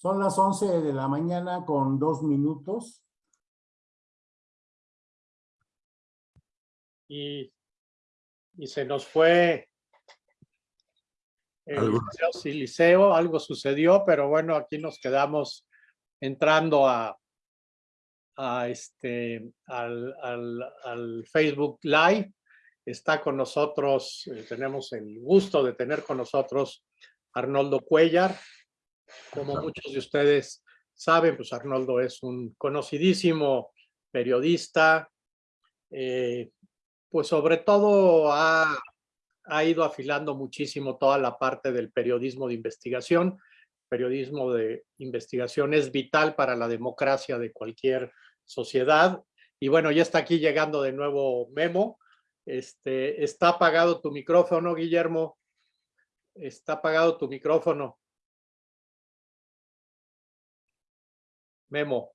Son las 11 de la mañana con dos minutos. Y, y se nos fue el Algo. liceo, sí, liceo, algo sucedió, pero bueno, aquí nos quedamos entrando a, a este, al, al, al Facebook Live. Está con nosotros, eh, tenemos el gusto de tener con nosotros Arnoldo Cuellar. Como muchos de ustedes saben, pues Arnoldo es un conocidísimo periodista, eh, pues sobre todo ha, ha ido afilando muchísimo toda la parte del periodismo de investigación. Periodismo de investigación es vital para la democracia de cualquier sociedad. Y bueno, ya está aquí llegando de nuevo Memo. Este, está apagado tu micrófono, Guillermo. Está apagado tu micrófono. Memo,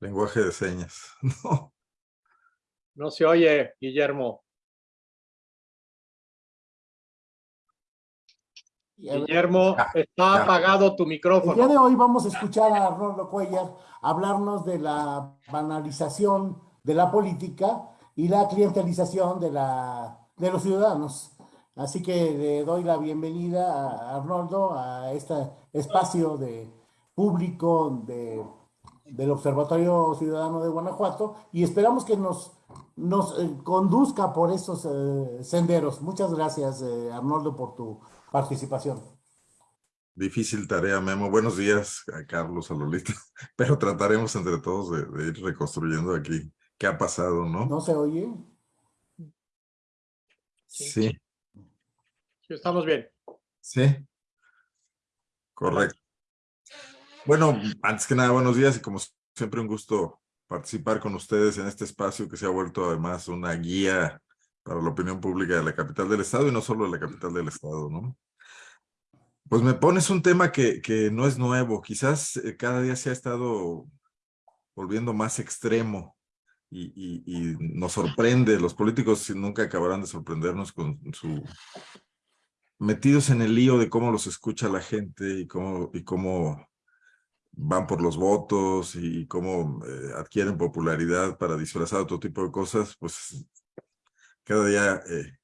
Lenguaje de señas. No. no se oye, Guillermo. Guillermo, Ya, está ya. apagado tu El día micrófono. de hoy vamos a escuchar a Arnoldo Cuellar hablarnos de la banalización de la política y la clientelización de, la, de los ciudadanos. Así que le doy la bienvenida a Arnoldo a este espacio de público de, del Observatorio Ciudadano de Guanajuato y esperamos que nos, nos eh, conduzca por esos eh, senderos. Muchas gracias, eh, Arnoldo, por tu participación. Difícil tarea, Memo. Buenos días a Carlos, a Lolita. Pero trataremos entre todos de, de ir reconstruyendo aquí qué ha pasado, ¿no? ¿No se oye? Sí, Sí, Estamos bien. sí. Correcto. Bueno, antes que nada, buenos días y como siempre un gusto participar con ustedes en este espacio que se ha vuelto además una guía para la opinión pública de la capital del estado y no solo de la capital del estado, ¿no? Pues me pones un tema que, que no es nuevo, quizás eh, cada día se ha estado volviendo más extremo y, y- nos sorprende, los políticos nunca acabarán de sorprendernos con su metidos en el lío de cómo los escucha la gente y cómo, y cómo van por los votos y cómo eh, adquieren popularidad para disfrazar otro tipo de cosas, pues cada día eh,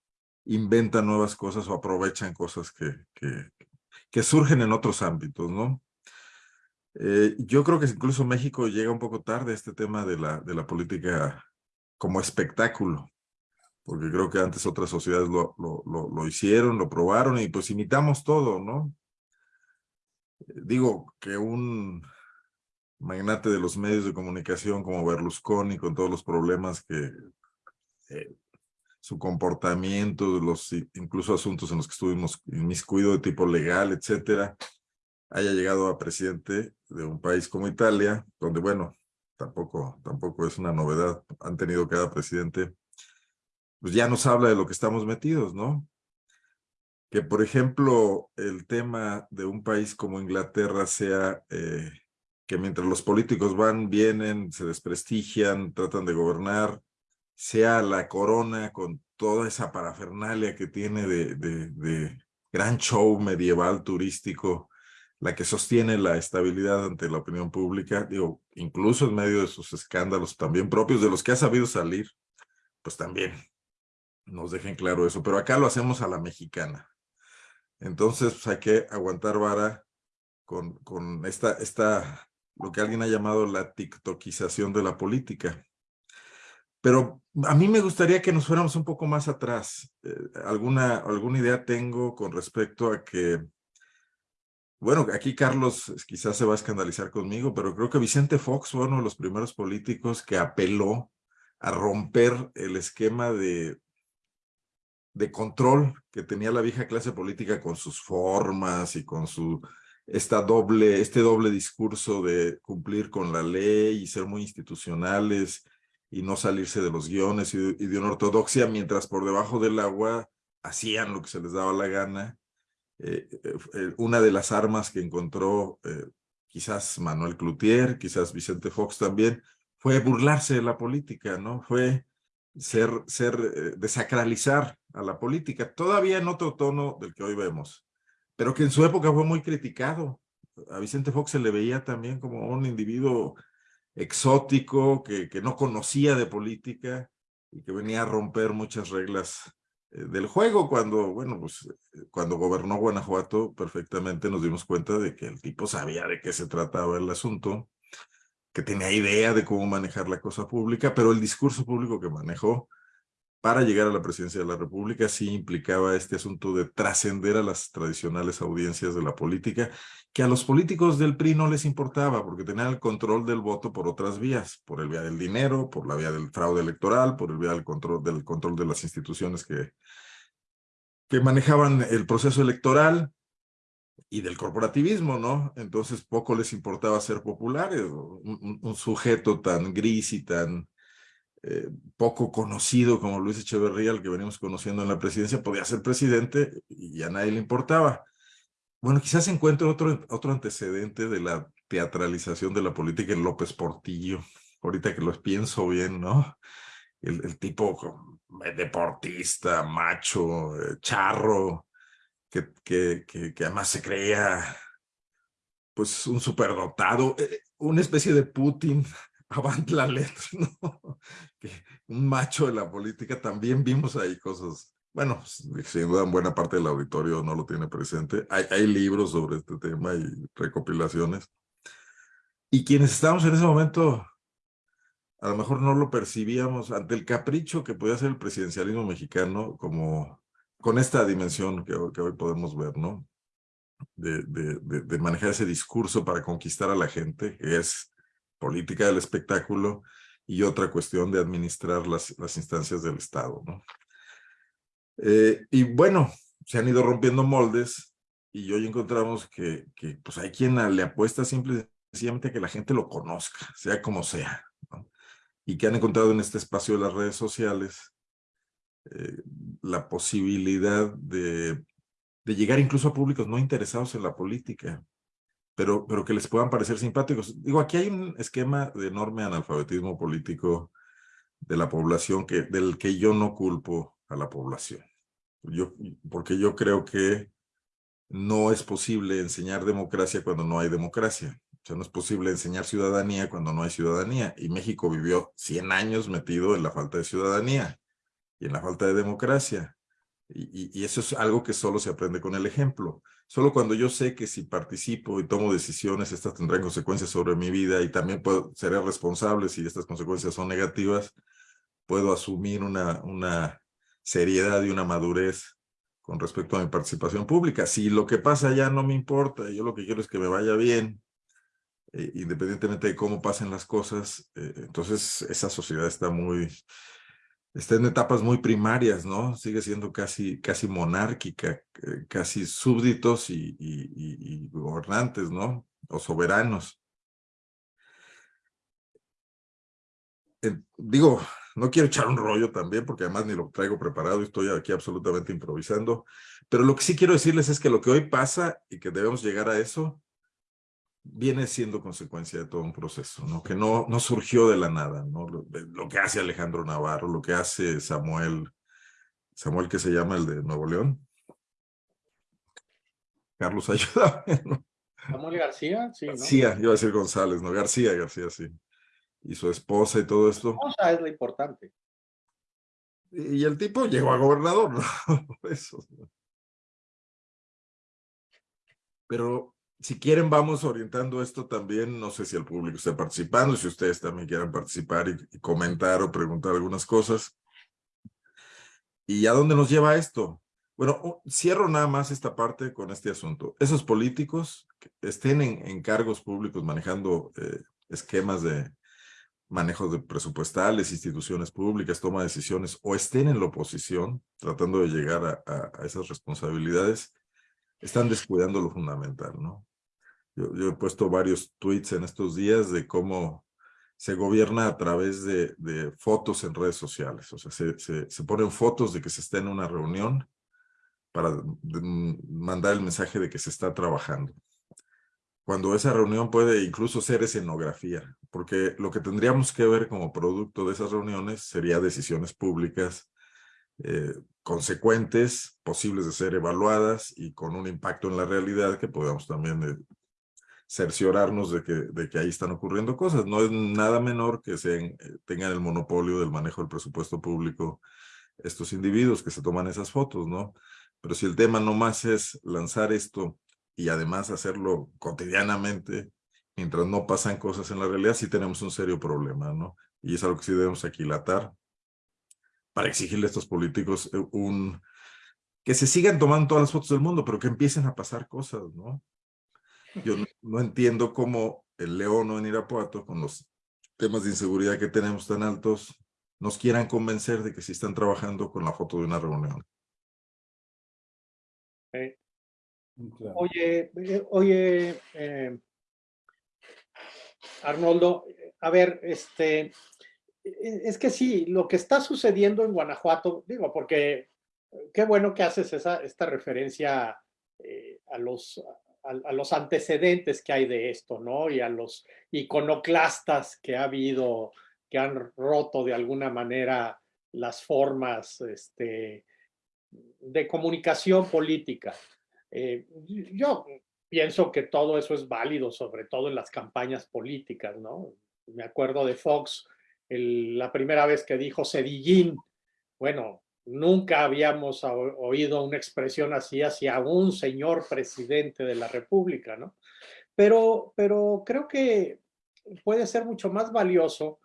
inventan nuevas cosas o aprovechan cosas que, que, que surgen en otros ámbitos, ¿no? Eh, yo creo que incluso México llega un poco tarde a este tema de la, de la política como espectáculo, porque creo que antes otras sociedades lo, lo, lo, lo hicieron, lo probaron y pues imitamos todo, ¿no? Digo que un magnate de los medios de comunicación como Berlusconi, con todos los problemas que eh, su comportamiento, incluso asuntos en los que estuvimos inmiscuido de tipo legal, etcétera, haya llegado a presidente de un país como Italia, donde, bueno, tampoco, tampoco es una novedad, han tenido cada presidente, pues ya nos habla de lo que estamos metidos, ¿no? Que, por ejemplo, el tema de un país como Inglaterra sea eh, que mientras los políticos van, vienen, se desprestigian, tratan de gobernar, sea la corona con toda esa parafernalia que tiene de, de, de gran show medieval turístico, la que sostiene la estabilidad ante la opinión pública, digo, incluso en medio de sus escándalos también propios, de los que ha sabido salir, pues también nos dejen claro eso, pero acá lo hacemos a la mexicana. Entonces, pues, hay que aguantar vara con, con esta, esta, lo que alguien ha llamado la tiktokización de la política. Pero a mí me gustaría que nos fuéramos un poco más atrás. Eh, alguna, alguna idea tengo con respecto a que, bueno, aquí Carlos quizás se va a escandalizar conmigo, pero creo que Vicente Fox fue uno de los primeros políticos que apeló a romper el esquema de de control que tenía la vieja clase política con sus formas y con su esta doble, este doble discurso de cumplir con la ley y ser muy institucionales y no salirse de los guiones y de, una ortodoxia, mientras por debajo del agua hacían lo que se les daba la gana. Eh, eh, una de las armas que encontró eh, quizás Manuel Cloutier, quizás Vicente Fox también, fue burlarse de la política, ¿no? Fue ser, ser, eh, desacralizar a la política, todavía en otro tono del que hoy vemos, pero que en su época fue muy criticado. a Vicente Fox se le veía también como un individuo exótico que, que no conocía de política y que venía a romper muchas reglas eh, del juego cuando, bueno, pues eh, cuando gobernó Guanajuato perfectamente nos dimos cuenta de que el tipo sabía de qué se trataba el asunto, que tenía idea de cómo manejar la cosa pública, pero el discurso público que manejó para llegar a la presidencia de la República sí implicaba este asunto de trascender a las tradicionales audiencias de la política, que a los políticos del PRI no les importaba, porque tenían el control del voto por otras vías, por el vía del dinero, por la vía del fraude electoral, por el vía del control, del control de las instituciones que, que manejaban el proceso electoral y del corporativismo, ¿no? Entonces poco les importaba ser populares, un, sujeto tan gris y tan eh, poco conocido como Luis Echeverría, el que venimos conociendo en la presidencia, podía ser presidente y a nadie le importaba. Bueno, quizás se encuentre otro, otro antecedente de la teatralización de la política en López Portillo, ahorita que lo pienso bien, ¿no? El, tipo eh, deportista, macho, eh, charro, que, que, que, además se creía pues un superdotado, una especie de Putin avant la letra, ¿no? Un macho de la política, también vimos ahí cosas, bueno, sin duda buena parte del auditorio no lo tiene presente, hay, hay libros sobre este tema y recopilaciones, y quienes estábamos en ese momento, a lo mejor no lo percibíamos ante el capricho que podía ser el presidencialismo mexicano, como con esta dimensión que, hoy podemos ver, ¿no? De, manejar ese discurso para conquistar a la gente, que es política del espectáculo y otra cuestión de administrar las, instancias del Estado. ¿no? Eh, y bueno, se han ido rompiendo moldes y hoy encontramos que, que pues hay quien le apuesta simple sencillamente a que la gente lo conozca, sea como sea. ¿no? Y que han encontrado en este espacio de las redes sociales eh, la posibilidad de, llegar incluso a públicos no interesados en la política, pero, pero que les puedan parecer simpáticos. Digo, aquí hay un esquema de enorme analfabetismo político de la población que, del que yo no culpo a la población. Yo, porque yo creo que no es posible enseñar democracia cuando no hay democracia. O sea, no es posible enseñar ciudadanía cuando no hay ciudadanía. Y México vivió 100 años metido en la falta de ciudadanía y en la falta de democracia. Y, eso es algo que solo se aprende con el ejemplo. Solo cuando yo sé que si participo y tomo decisiones, estas tendrán consecuencias sobre mi vida y también puedo, seré responsable si estas consecuencias son negativas, puedo asumir una, una seriedad y una madurez con respecto a mi participación pública. Si lo que pasa ya no me importa, yo lo que quiero es que me vaya bien, eh, independientemente de cómo pasen las cosas, eh, entonces esa sociedad está muy, está en etapas muy primarias, ¿no? Sigue siendo casi, casi monárquica, eh, casi súbditos y, y, y, gobernantes, ¿no? O soberanos. Digo, no quiero echar un rollo también, porque además ni lo traigo preparado, estoy aquí absolutamente improvisando, pero lo que sí quiero decirles es que lo que hoy pasa y que debemos llegar a eso, viene siendo consecuencia de todo un proceso, ¿no? que no, no surgió de la nada, ¿no? Lo, lo, que hace Alejandro Navarro, lo que hace Samuel, Samuel que se llama el de Nuevo León. Carlos, ayuda. ¿no? Samuel García, sí, ¿no? García, iba a decir González, no, García, García, sí. Y su esposa y todo esto. Su esposa es lo importante. Y, y el tipo llegó a gobernador, ¿no? Eso. Pero si quieren, vamos orientando esto también. No sé si el público está participando, si ustedes también quieren participar y, y, comentar o preguntar algunas cosas. ¿Y a dónde nos lleva esto? Bueno, cierro nada más esta parte con este asunto. Esos políticos que estén en, en cargos públicos manejando eh, esquemas de manejo de presupuestales, instituciones públicas, toma de decisiones, o estén en la oposición tratando de llegar a, a, a esas responsabilidades, están descuidando lo fundamental, ¿no? Yo, yo, he puesto varios tweets en estos días de cómo se gobierna a través de, de fotos en redes sociales. O sea, se, se, se, ponen fotos de que se está en una reunión para mandar el mensaje de que se está trabajando. Cuando esa reunión puede incluso ser escenografía, porque lo que tendríamos que ver como producto de esas reuniones sería decisiones públicas eh, consecuentes, posibles de ser evaluadas y con un impacto en la realidad que podamos también eh, cerciorarnos de que, de que ahí están ocurriendo cosas. No es nada menor que sean, tengan el monopolio del manejo del presupuesto público estos individuos que se toman esas fotos, ¿no? Pero si el tema no más es lanzar esto y además hacerlo cotidianamente, mientras no pasan cosas en la realidad, sí tenemos un serio problema, ¿no? Y es algo que sí debemos aquilatar para exigirle a estos políticos eh, un... que se sigan tomando todas las fotos del mundo, pero que empiecen a pasar cosas, ¿no? Yo no, entiendo cómo el León o en Irapuato, con los temas de inseguridad que tenemos tan altos, nos quieran convencer de que sí están trabajando con la foto de una reunión. Oye, eh, oye, eh, Arnoldo, a ver, este, e, es que sí, lo que está sucediendo en Guanajuato, digo, porque qué bueno que haces esa, esta referencia eh, a, los, a, los antecedentes que hay de esto, ¿no? Y a los iconoclastas que ha habido, que han roto de alguna manera las formas este, de comunicación política. Eh, yo pienso que todo eso es válido, sobre todo en las campañas políticas, ¿no? Me acuerdo de Fox, la primera vez que dijo Cedillín, bueno, nunca habíamos oído una expresión así hacia un señor presidente de la República, ¿no? Pero, pero creo que puede ser mucho más valioso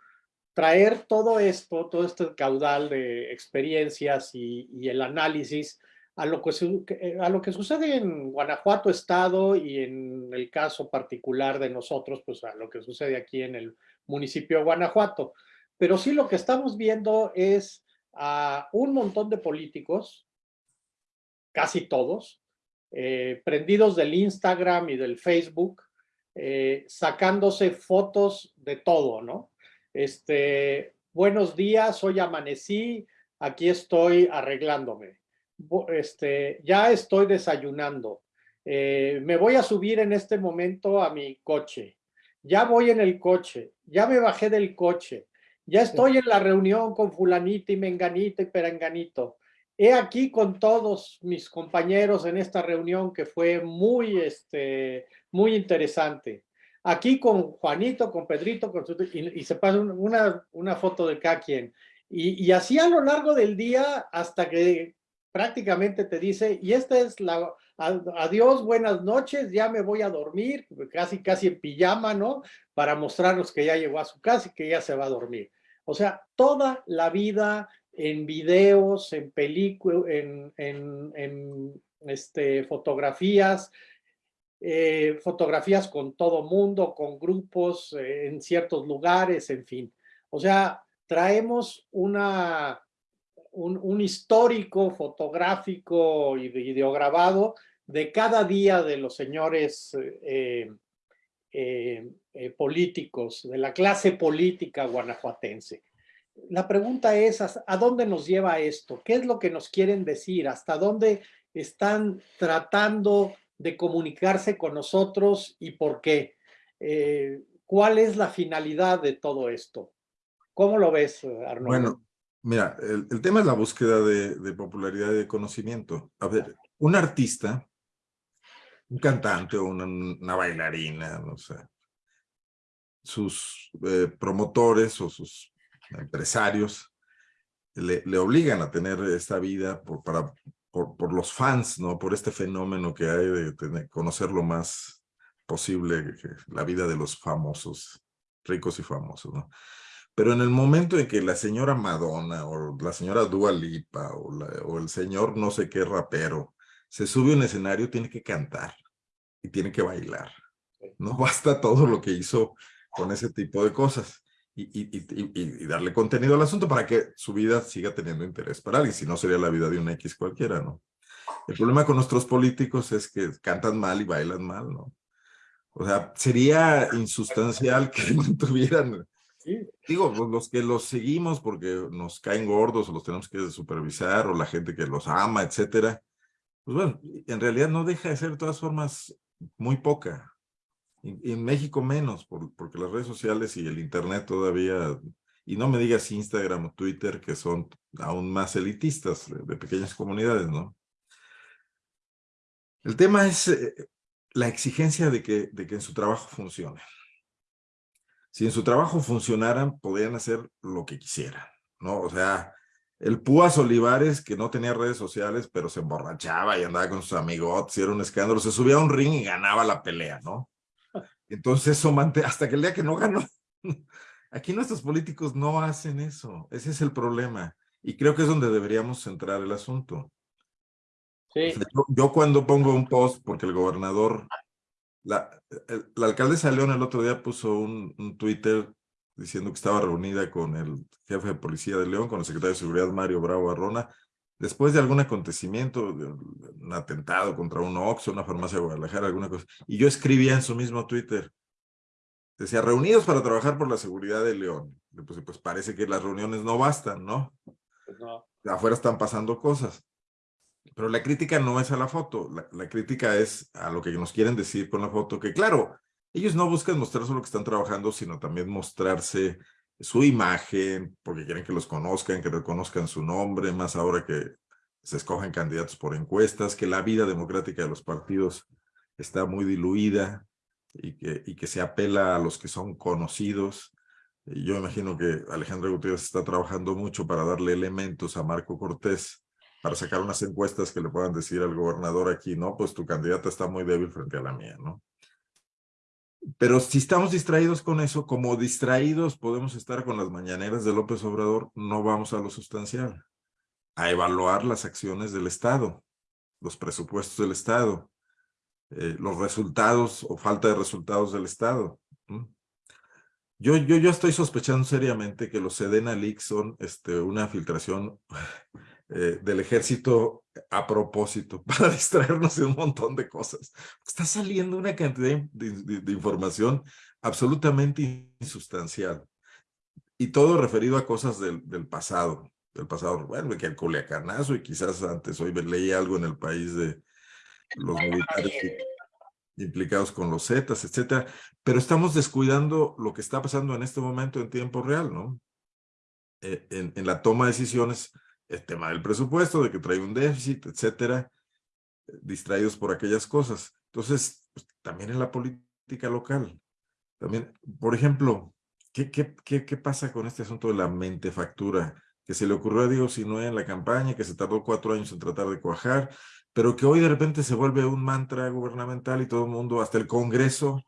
traer todo esto, todo este caudal de experiencias y el análisis a lo, que, eh, a lo que sucede en Guanajuato Estado y en el caso particular de nosotros, pues a lo que sucede aquí en el municipio de Guanajuato. Pero sí lo que estamos viendo es a un montón de políticos, casi todos, eh, prendidos del Instagram y del Facebook, eh, sacándose fotos de todo, ¿no? Este, buenos días, hoy amanecí, aquí estoy arreglándome. Este, ya estoy desayunando, eh, me voy a subir en este momento a mi coche, ya voy en el coche, ya me bajé del coche, ya estoy en la reunión con fulanita y menganita y peranganito. He aquí con todos mis compañeros en esta reunión que fue muy, este, muy interesante. Aquí con Juanito, con Pedrito, con y, se pasa una, una foto de cada quien. Y, y así a lo largo del día hasta que prácticamente te dice, y esta es la, adiós, buenas noches, ya me voy a dormir, casi casi en pijama, ¿no? Para mostrarnos que ya llegó a su casa y que ya se va a dormir. O sea, toda la vida en videos, en películas, en, en, este, fotografías, eh, fotografías con todo mundo, con grupos, eh, en ciertos lugares, en fin. O sea, traemos una un, histórico fotográfico y videograbado de cada día de los señores eh, eh, eh, políticos, de la clase política guanajuatense. La pregunta es, ¿a dónde nos lleva esto? ¿Qué es lo que nos quieren decir? ¿Hasta dónde están tratando de comunicarse con nosotros y por qué? ¿Cuál es la finalidad de todo esto? ¿Cómo lo ves, Arnoldo? Bueno, Mira, el, tema es la búsqueda de, popularidad y de conocimiento. A ver, un artista, un cantante o una, bailarina, no sé, sus eh, promotores o sus empresarios le, obligan a tener esta vida por, para, por, los fans, ¿no? Por este fenómeno que hay de conocer lo más posible la vida de los famosos, ricos y famosos, ¿no? Pero en el momento en que la señora Madonna o la señora Dua Lipa o, el señor no sé qué rapero se sube a un escenario, tiene que cantar y tiene que bailar. No basta todo lo que hizo con ese tipo de cosas. Y, y, darle contenido al asunto para que su vida siga teniendo interés para alguien, si no sería la vida de un X cualquiera, ¿no? El problema con nuestros políticos es que cantan mal y bailan mal, ¿no? O sea, sería insustancial que no Digo, pues, los que los seguimos porque nos caen gordos o los tenemos que supervisar o la gente que los ama, etcétera. Pues bueno, en realidad no deja de ser de todas formas muy poca. Y, en México menos, porque las redes sociales y el internet todavía, y no me digas Instagram o Twitter, que son aún más elitistas de, pequeñas comunidades, ¿no? El tema es, eh, la exigencia de que, de que en su trabajo funcione. Si en su trabajo funcionaran, podrían hacer lo que quisieran, ¿no? O sea, el Púas Olivares, que no tenía redes sociales, pero se emborrachaba y andaba con sus amigos, y era un escándalo, se subía a un ring y ganaba la pelea, ¿no? Entonces, eso hasta que el día que no ganó, aquí nuestros políticos no hacen eso, ese es el problema. Y creo que es donde deberíamos centrar el asunto. Sí. yo, cuando pongo un post, porque el gobernador, la, el, la alcaldesa León el otro día puso un, un Twitter diciendo que estaba reunida con el jefe de policía de León, con el secretario de Seguridad Mario Bravo Arrona, después de algún acontecimiento, un atentado contra un Oxxo, una farmacia de Guadalajara, alguna cosa, y yo escribía en su mismo Twitter, decía, reunidos para trabajar por la seguridad de León. Pues, pues parece que las reuniones no bastan, ¿no? Pues no. Afuera están pasando cosas. Pero la crítica no es a la foto, la, crítica es a lo que nos quieren decir con la foto, que claro, ellos no buscan mostrar solo que están trabajando, sino también mostrarse su imagen, porque quieren que los conozcan, que reconozcan su nombre, más ahora que se escogen candidatos por encuestas, que la vida democrática de los partidos está muy diluida y que, y que se apela a los que son conocidos. Yo imagino que Alejandra Gutiérrez está trabajando mucho para darle elementos a Marco Cortés para sacar unas encuestas que le puedan decir al gobernador aquí, no, pues tu candidata está muy débil frente a la mía, ¿no? Pero si estamos distraídos con eso, como distraídos podemos estar con las mañaneras de López Obrador, no vamos a lo sustancial, a evaluar las acciones del Estado, los presupuestos del Estado, eh, los resultados o falta de resultados del Estado. Yo, yo, yo estoy sospechando seriamente que los Sedena Leaks son este, una filtración eh, del ejército a propósito, para distraernos de un montón de cosas. Está saliendo una cantidad de, de, de información absolutamente insustancial. Y todo referido a cosas del, del pasado, del pasado, bueno, que el Culiacanazo y quizás antes, hoy leí algo en el país de los militares implicados con los Zetas, etcétera, pero estamos descuidando lo que está pasando en este momento en tiempo real, ¿no? Eh, en, en la toma de decisiones el tema del presupuesto, de que trae un déficit, etcétera, distraídos por aquellas cosas. Entonces, pues, también en la política local, también, por ejemplo, ¿qué, qué, qué, qué pasa con este asunto de la mentefactura? Que se le ocurrió a Diego Sinue en la campaña, que se tardó cuatro años en tratar de cuajar, pero que hoy de repente se vuelve un mantra gubernamental y todo el mundo, hasta el Congreso,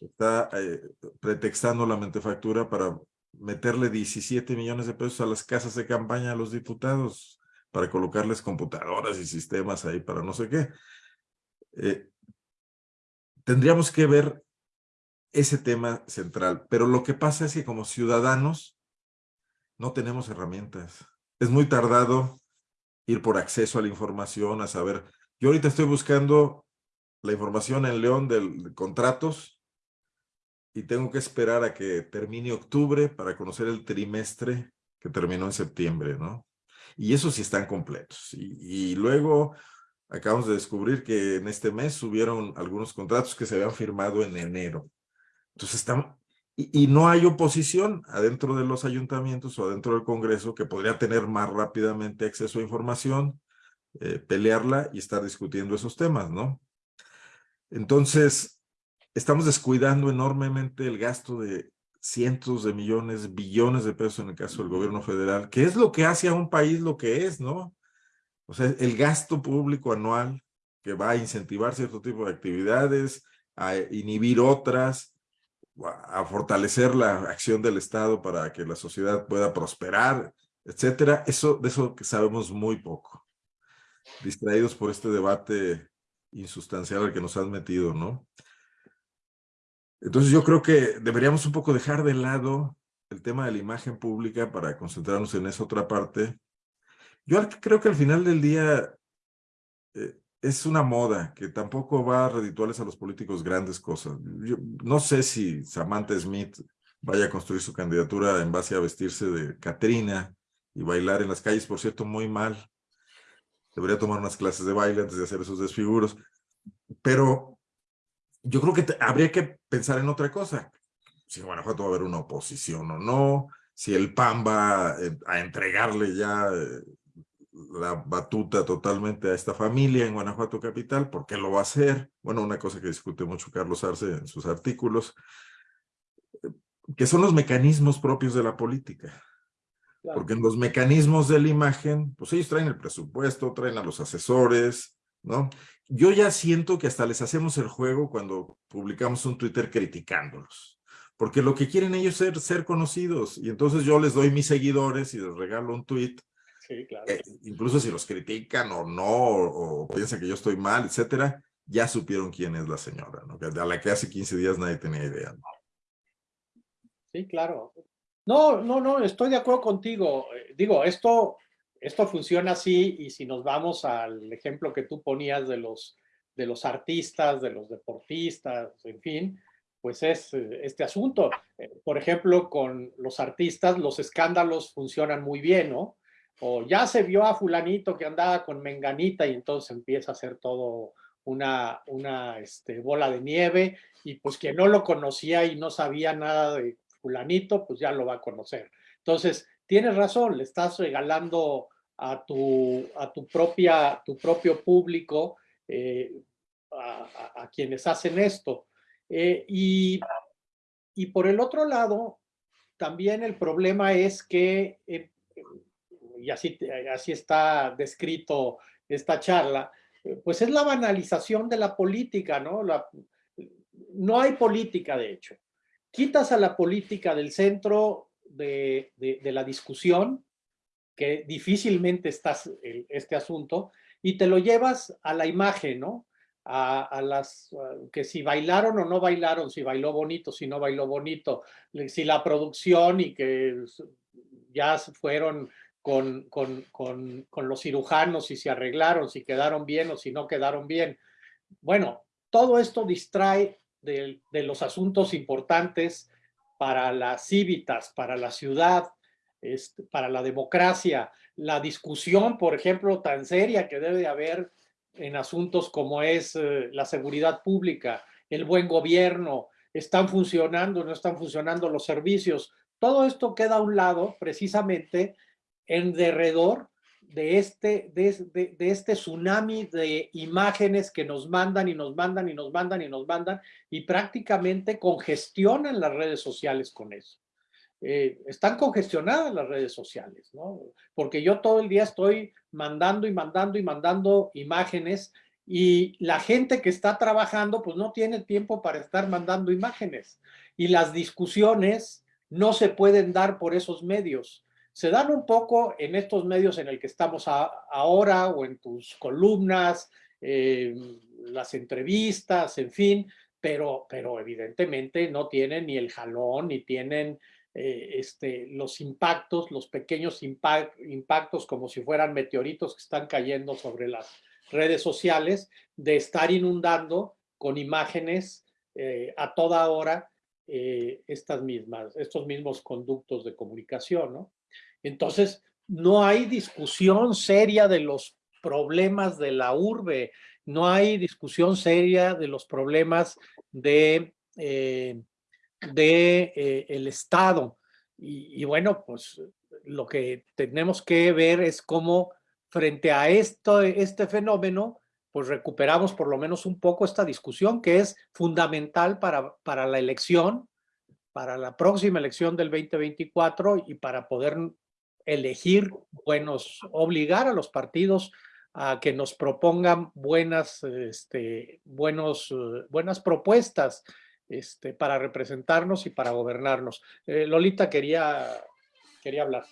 está eh, pretextando la mentefactura para meterle 17 millones de pesos a las casas de campaña a los diputados para colocarles computadoras y sistemas ahí para no sé qué. Eh, tendríamos que ver ese tema central, pero lo que pasa es que como ciudadanos no tenemos herramientas. Es muy tardado ir por acceso a la información, a saber. Yo ahorita estoy buscando la información en León de, de contratos y tengo que esperar a que termine octubre para conocer el trimestre que terminó en septiembre, ¿no? Y esos sí están completos. Y, y, luego acabamos de descubrir que en este mes subieron algunos contratos que se habían firmado en enero. Entonces estamos... Y, y no hay oposición adentro de los ayuntamientos o adentro del Congreso que podría tener más rápidamente acceso a información, eh, pelearla y estar discutiendo esos temas, ¿no? Entonces, estamos descuidando enormemente el gasto de cientos de millones, billones de pesos en el caso del gobierno federal, que es lo que hace a un país lo que es, ¿no? O sea, el gasto público anual que va a incentivar cierto tipo de actividades, a inhibir otras, a fortalecer la acción del Estado para que la sociedad pueda prosperar, etcétera. Eso, de eso que sabemos muy poco. Distraídos por este debate insustancial al que nos han metido, ¿no? Entonces yo creo que deberíamos un poco dejar de lado el tema de la imagen pública para concentrarnos en esa otra parte. Yo creo que al final del día eh, es una moda que tampoco va a redituarles a los políticos grandes cosas. Yo no sé si Samantha Smith vaya a construir su candidatura en base a vestirse de Catrina y bailar en las calles, por cierto, muy mal. Debería tomar unas clases de baile antes de hacer esos desfiguros. Pero yo creo que te, habría que pensar en otra cosa. Si en Guanajuato va a haber una oposición o no, si el PAN va eh, a entregarle ya eh, la batuta totalmente a esta familia en Guanajuato Capital. ¿Por qué lo va a hacer? Bueno, una cosa que discute mucho Carlos Arce en sus artículos, que son los mecanismos propios de la política. Porque en los mecanismos de la imagen, pues ellos traen el presupuesto, traen a los asesores, ¿no? Yo ya siento que hasta les hacemos el juego cuando publicamos un Twitter criticándolos. Porque lo que quieren ellos es ser, conocidos. Y entonces yo les doy mis seguidores y les regalo un tweet. Sí, claro. Eh, incluso si los critican o no, o, piensan que yo estoy mal, etcétera, ya supieron quién es la señora, ¿no? A la que hace 15 días nadie tenía idea. Sí, claro. No, no, no, estoy de acuerdo contigo. Eh, digo, esto, esto funciona así y si nos vamos al ejemplo que tú ponías de los, de los artistas, de los deportistas, en fin, pues es eh, este asunto. Eh, por ejemplo, con los artistas, los escándalos funcionan muy bien, ¿no? O ya se vio a fulanito que andaba con menganita y entonces empieza a hacer todo una, una este, bola de nieve y pues quien no lo conocía y no sabía nada de fulanito, pues ya lo va a conocer. Entonces, tienes razón, le estás regalando a tu, a tu, propia, tu propio público, eh, a, quienes hacen esto. Eh, y, y, por el otro lado, también el problema es que, eh, y así, así está descrito esta charla, pues es la banalización de la política, ¿no? La, no hay política, de hecho quitas a la política del centro de, la discusión, que difícilmente está este asunto, y te lo llevas a la imagen, ¿no? A, las, que si bailaron o no bailaron, si bailó bonito, si no bailó bonito, si la producción y que ya fueron con, con, con, con los cirujanos, si se arreglaron, si quedaron bien o si no quedaron bien. Bueno, todo esto distrae de, los asuntos importantes para las cívitas, para la ciudad, este, para la democracia, la discusión, por ejemplo, tan seria que debe haber en asuntos como es eh, la seguridad pública, el buen gobierno, están funcionando, no están funcionando los servicios. Todo esto queda a un lado precisamente en derredor de este, de, este tsunami de imágenes que nos mandan y nos mandan y nos mandan y nos mandan y prácticamente congestionan las redes sociales con eso. Eh, están congestionadas las redes sociales, ¿no? Porque yo todo el día estoy mandando y mandando y mandando imágenes y la gente que está trabajando pues no tiene tiempo para estar mandando imágenes y las discusiones no se pueden dar por esos medios se dan un poco en estos medios en el que estamos ahora o en tus columnas, eh, las entrevistas, en fin, pero, pero evidentemente no tienen ni el jalón, ni tienen eh, este, los impactos, los pequeños impactos como si fueran meteoritos que están cayendo sobre las redes sociales, de estar inundando con imágenes eh, a toda hora estas mismas, estos mismos conductos de comunicación, ¿no? Entonces, no hay discusión seria de los problemas de la urbe, no hay discusión seria de los problemas de, eh, de eh, el Estado. Y, bueno, pues lo que tenemos que ver es cómo frente a esto, este fenómeno, pues recuperamos por lo menos un poco esta discusión que es fundamental para, para la elección, para la próxima elección del 2024 y para poder elegir buenos, obligar a los partidos a que nos propongan buenas, este, buenos, buenas propuestas este, para representarnos y para gobernarnos. Eh, Lolita quería, quería hablar.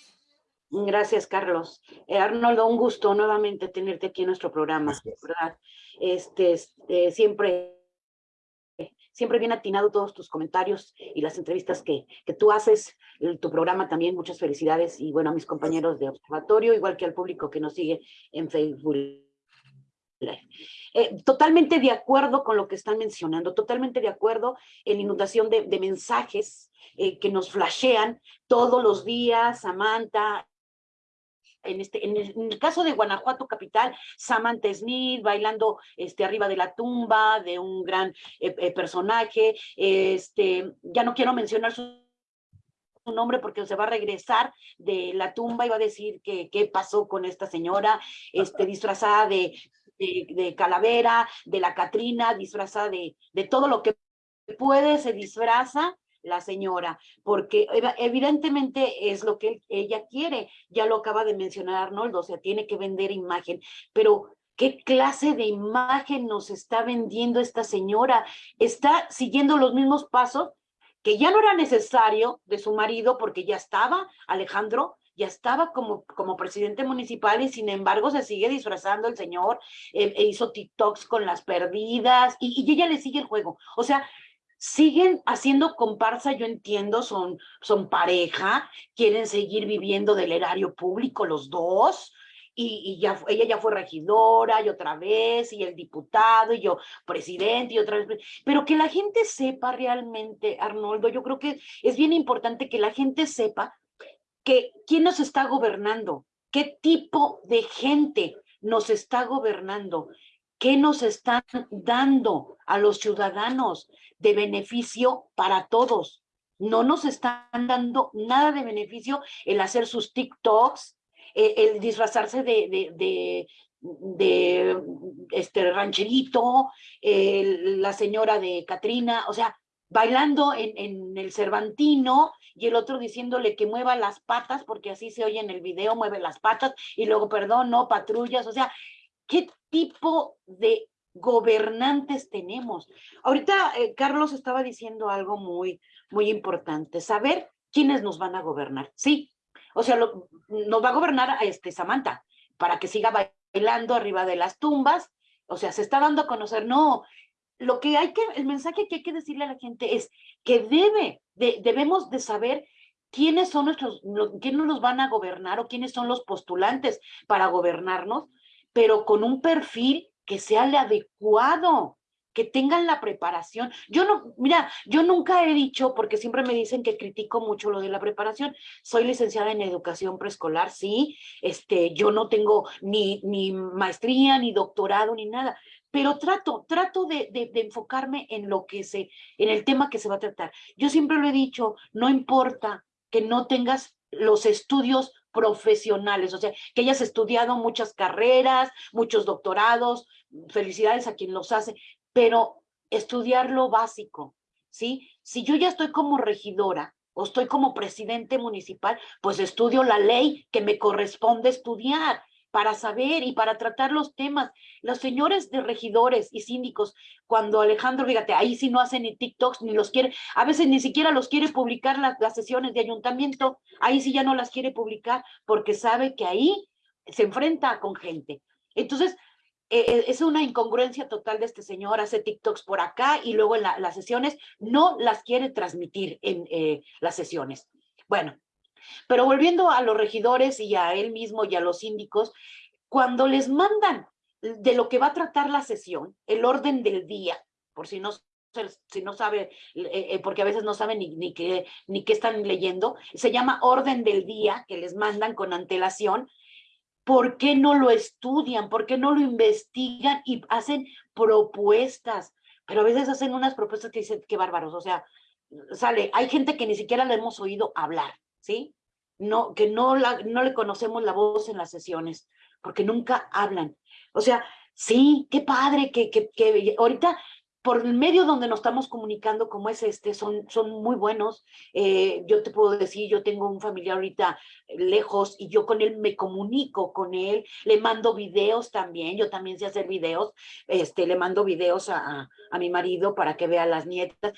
Gracias, Carlos. Eh, Arnoldo, un gusto nuevamente tenerte aquí en nuestro programa, ¿verdad? Este, este siempre siempre bien atinado todos tus comentarios y las entrevistas que, que tú haces, tu programa también, muchas felicidades y bueno, a mis compañeros de observatorio, igual que al público que nos sigue en Facebook eh, totalmente de acuerdo con lo que están mencionando, totalmente de acuerdo en inundación de, mensajes eh, que nos flashean todos los días, Samantha, en, este, en el, caso de Guanajuato capital, Samantha Smith bailando este, arriba de la tumba de un gran eh, personaje, este, ya no quiero mencionar sus su nombre porque se va a regresar de la tumba y va a decir que qué pasó con esta señora, este, disfrazada de, de, calavera, de la Catrina, disfrazada de, de todo lo que puede, se disfraza la señora, porque evidentemente es lo que ella quiere, ya lo acaba de mencionar Arnoldo, o sea, tiene que vender imagen, pero ¿qué clase de imagen nos está vendiendo esta señora? Está siguiendo los mismos pasos que ya no era necesario de su marido porque ya estaba Alejandro, ya estaba como, como presidente municipal y sin embargo se sigue disfrazando el señor, eh, e hizo TikToks con las perdidas y, y ella le sigue el juego. O sea, siguen haciendo comparsa, yo entiendo, son, son pareja, quieren seguir viviendo del erario público los dos, y, ya, ella ya fue regidora y otra vez, y el diputado, y yo presidente y otra vez, pero que la gente sepa realmente, Arnoldo, yo creo que es bien importante que la gente sepa quién nos está gobernando, qué tipo de gente nos está gobernando, qué nos están dando a los ciudadanos de beneficio para todos. No nos están dando nada de beneficio el hacer sus TikToks, eh, el, disfrazarse de, de, de, este rancherito, la señora de Catrina, o sea, bailando en, el Cervantino y el otro diciéndole que mueva las patas, porque así se oye en el video, mueve las patas, y luego, perdón, no, patrullas, o sea, ¿qué tipo de gobernantes tenemos. Ahorita eh, Carlos estaba diciendo algo muy, muy importante, saber quiénes nos van a gobernar. Sí, o sea, nos va a gobernar a este Samantha para que siga bailando arriba de las tumbas. O sea, se está dando a conocer, no, lo que hay que, el mensaje que hay que decirle a la gente es que debe, debemos de saber quiénes son nuestros, quiénes nos van a gobernar o quiénes son los postulantes para gobernarnos, pero con un perfil que sea el adecuado, que tengan la preparación. Yo no, mira, yo nunca he dicho, porque siempre me dicen que critico mucho lo de la preparación, soy licenciada en educación preescolar, sí, este, yo no tengo ni, ni maestría, ni doctorado, ni nada, pero trato, trato de, enfocarme en lo que se, en el tema que se va a tratar. Yo siempre lo he dicho, no importa que no tengas los estudios profesionales, o sea, que hayas estudiado muchas carreras, muchos doctorados, felicidades a quien los hace, pero estudiar lo básico, ¿sí? Si yo ya estoy como regidora o estoy como presidente municipal, pues estudio la ley que me corresponde estudiar para saber y para tratar los temas. Los señores de regidores y síndicos, cuando Alejandro, fíjate, ahí sí no hacen ni TikToks, ni los quiere, a veces ni siquiera los quiere publicar las, las sesiones de ayuntamiento, ahí sí ya no las quiere publicar porque sabe que ahí se enfrenta con gente. Entonces, e, e, es una incongruencia total de este señor, hace TikToks por acá y luego en las sesiones no las quiere transmitir en eh, las sesiones. Bueno, pero volviendo a los regidores y a él mismo y a los síndicos, cuando les mandan de lo que va a tratar la sesión, el orden del día, por si no si no sabe, eh, eh, porque a veces no saben ni, ni, qué, ni qué están leyendo, se llama orden del día que les mandan con antelación. ¿Por qué no lo estudian? ¿Por qué no lo investigan y hacen propuestas? Pero a veces hacen unas propuestas que dicen, qué bárbaros, o sea, sale, hay gente que ni siquiera le hemos oído hablar, ¿sí? No, que no, la, no le conocemos la voz en las sesiones, porque nunca hablan. O sea, sí, qué padre que, que, ahorita por el medio donde nos estamos comunicando como es este, son, son muy buenos. Eh, yo te puedo decir, yo tengo un familiar ahorita lejos y yo con él me comunico con él, le mando videos también, yo también sé hacer videos, este, le mando videos a, a, a mi marido para que vea a las nietas,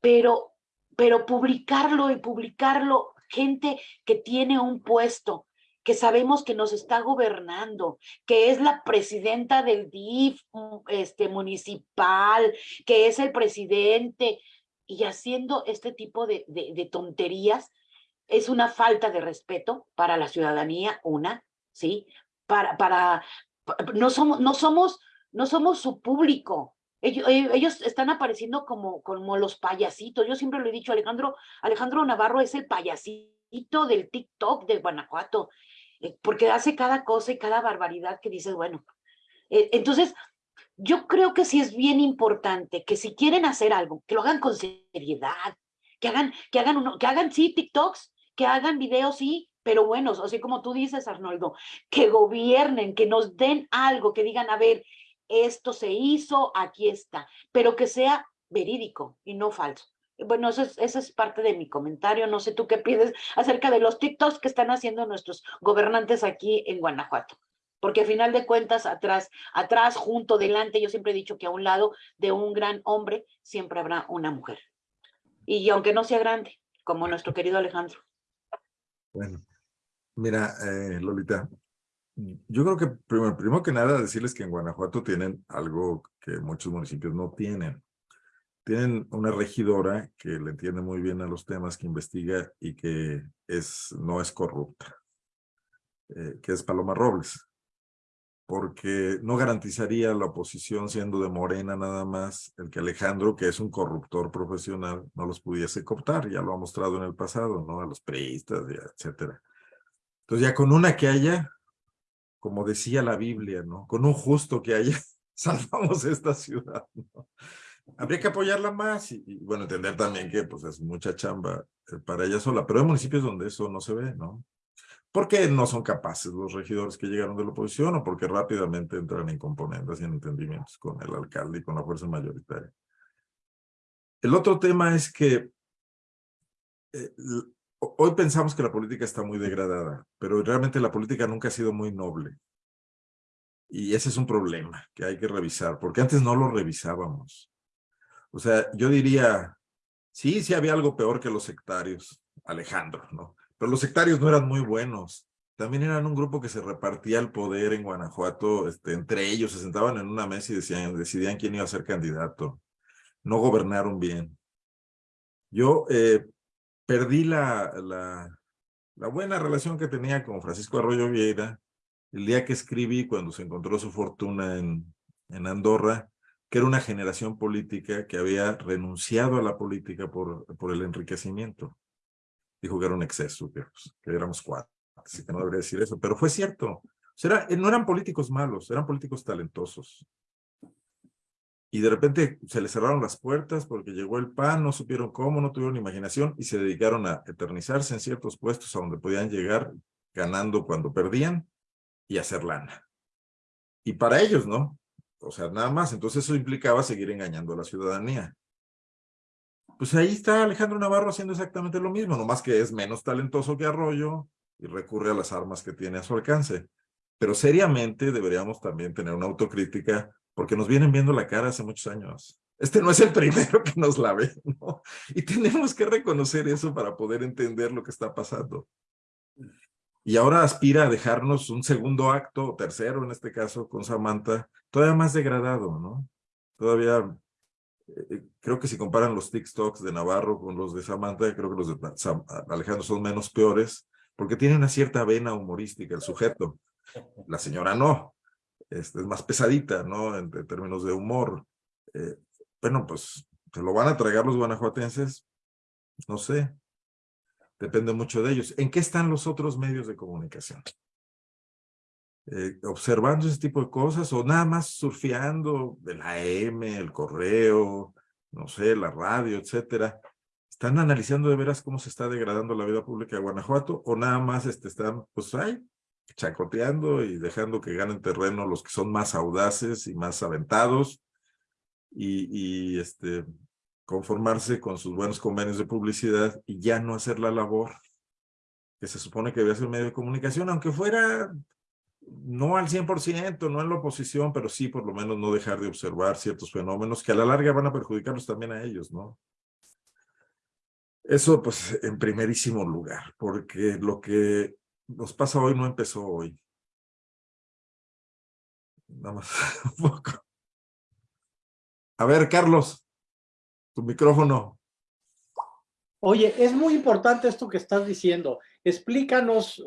pero, pero publicarlo y publicarlo gente que tiene un puesto, que sabemos que nos está gobernando, que es la presidenta del DIF este, municipal, que es el presidente, y haciendo este tipo de, de, tonterías, es una falta de respeto para la ciudadanía, una, ¿sí? Para, para, no somos, no somos, no somos su público, ellos, eh, ellos, están apareciendo como, como los payasitos. Yo siempre lo he dicho, Alejandro, Alejandro Navarro es el payasito del TikTok de Guanajuato, eh, porque hace cada cosa y cada barbaridad que dices, bueno. Eh, entonces, yo creo que sí es bien importante que si quieren hacer algo, que lo hagan con seriedad, que hagan, que hagan uno, que hagan sí TikToks, que hagan videos sí, pero buenos, así como tú dices, Arnoldo, que gobiernen, que nos den algo, que digan, a ver, esto se hizo, aquí está, pero que sea verídico y no falso. Bueno, eso es, es parte de mi comentario. No sé tú qué pides acerca de los TikToks que están haciendo nuestros gobernantes aquí en Guanajuato. Porque a final de cuentas, atrás, atrás, junto, delante, yo siempre he dicho que a un lado de un gran hombre siempre habrá una mujer. Y aunque no sea grande, como nuestro querido Alejandro. Bueno, mira, eh, Lolita, yo creo que primero, primero que nada decirles que en Guanajuato tienen algo que muchos municipios no tienen tienen una regidora que le entiende muy bien a los temas, que investiga y que es, no es corrupta, eh, que es Paloma Robles, porque no garantizaría la oposición siendo de Morena nada más el que Alejandro, que es un corruptor profesional, no los pudiese cooptar, ya lo ha mostrado en el pasado, ¿no? A los periodistas, etcétera. Entonces ya con una que haya, como decía la Biblia, ¿no? Con un justo que haya, salvamos esta ciudad, ¿no? habría que apoyarla más y, bueno, entender también que pues es mucha chamba eh, para ella sola, pero hay municipios donde eso no se ve, ¿no? Porque no son capaces los regidores que llegaron de la oposición o porque rápidamente entran en componentes y en entendimientos con el alcalde y con la fuerza mayoritaria. El otro tema es que eh, hoy pensamos que la política está muy degradada, pero realmente la política nunca ha sido muy noble. Y ese es un problema que hay que revisar, porque antes no lo revisábamos. O sea, yo diría, sí, sí había algo peor que los sectarios, Alejandro, ¿no? Pero los sectarios no eran muy buenos. También eran un grupo que se repartía el poder en Guanajuato, este, entre ellos se sentaban en una mesa y decían, decidían quién iba a ser candidato. No gobernaron bien. Yo eh, perdí la, la, buena relación que tenía con Francisco Arroyo Vieira el día que escribí cuando se encontró su fortuna en, en Andorra que era una generación política que había renunciado a la política por, por el enriquecimiento. Dijo que era un exceso, que, pues, que éramos cuatro, así que no debería decir eso, pero fue cierto. O no eran políticos malos, eran políticos talentosos. Y de repente se les cerraron las puertas porque llegó el PAN, no supieron cómo, no tuvieron imaginación y se dedicaron a eternizarse en ciertos puestos a donde podían llegar ganando cuando perdían y hacer lana. Y para ellos, ¿no? O sea, nada más. Entonces eso implicaba seguir engañando a la ciudadanía. Pues ahí está Alejandro Navarro haciendo exactamente lo mismo, nomás que es menos talentoso que Arroyo y recurre a las armas que tiene a su alcance. Pero seriamente deberíamos también tener una autocrítica porque nos vienen viendo la cara hace muchos años. Este no es el primero que nos la ve, ¿no? Y tenemos que reconocer eso para poder entender lo que está pasando y ahora aspira a dejarnos un segundo acto, tercero en este caso, con Samantha, todavía más degradado, ¿no? Todavía, eh, creo que si comparan los TikToks de Navarro con los de Samantha, creo que los de Alejandro son menos peores, porque tiene una cierta vena humorística el sujeto. La señora no, es más pesadita, ¿no? En, términos de humor. Eh, bueno, pues, ¿se lo van a tragar los guanajuatenses? No sé. Depende mucho de ellos. ¿En qué están los otros medios de comunicación? Eh, observando ese tipo de cosas o nada más surfeando de la M, el correo, no sé, la radio, etcétera. ¿Están analizando de veras cómo se está degradando la vida pública de Guanajuato o nada más este, están, pues, ahí, chacoteando y dejando que ganen terreno los que son más audaces y más aventados y, y este, conformarse con sus buenos convenios de publicidad y ya no hacer la labor que se supone que debe hacer medio de comunicación, aunque fuera no al 100%, no en la oposición, pero sí por lo menos no dejar de observar ciertos fenómenos que a la larga van a perjudicarlos también a ellos, ¿no? Eso pues en primerísimo lugar, porque lo que nos pasa hoy no empezó hoy. Nada más un poco. A ver, Carlos micrófono. Oye, es muy importante esto que estás diciendo. Explícanos,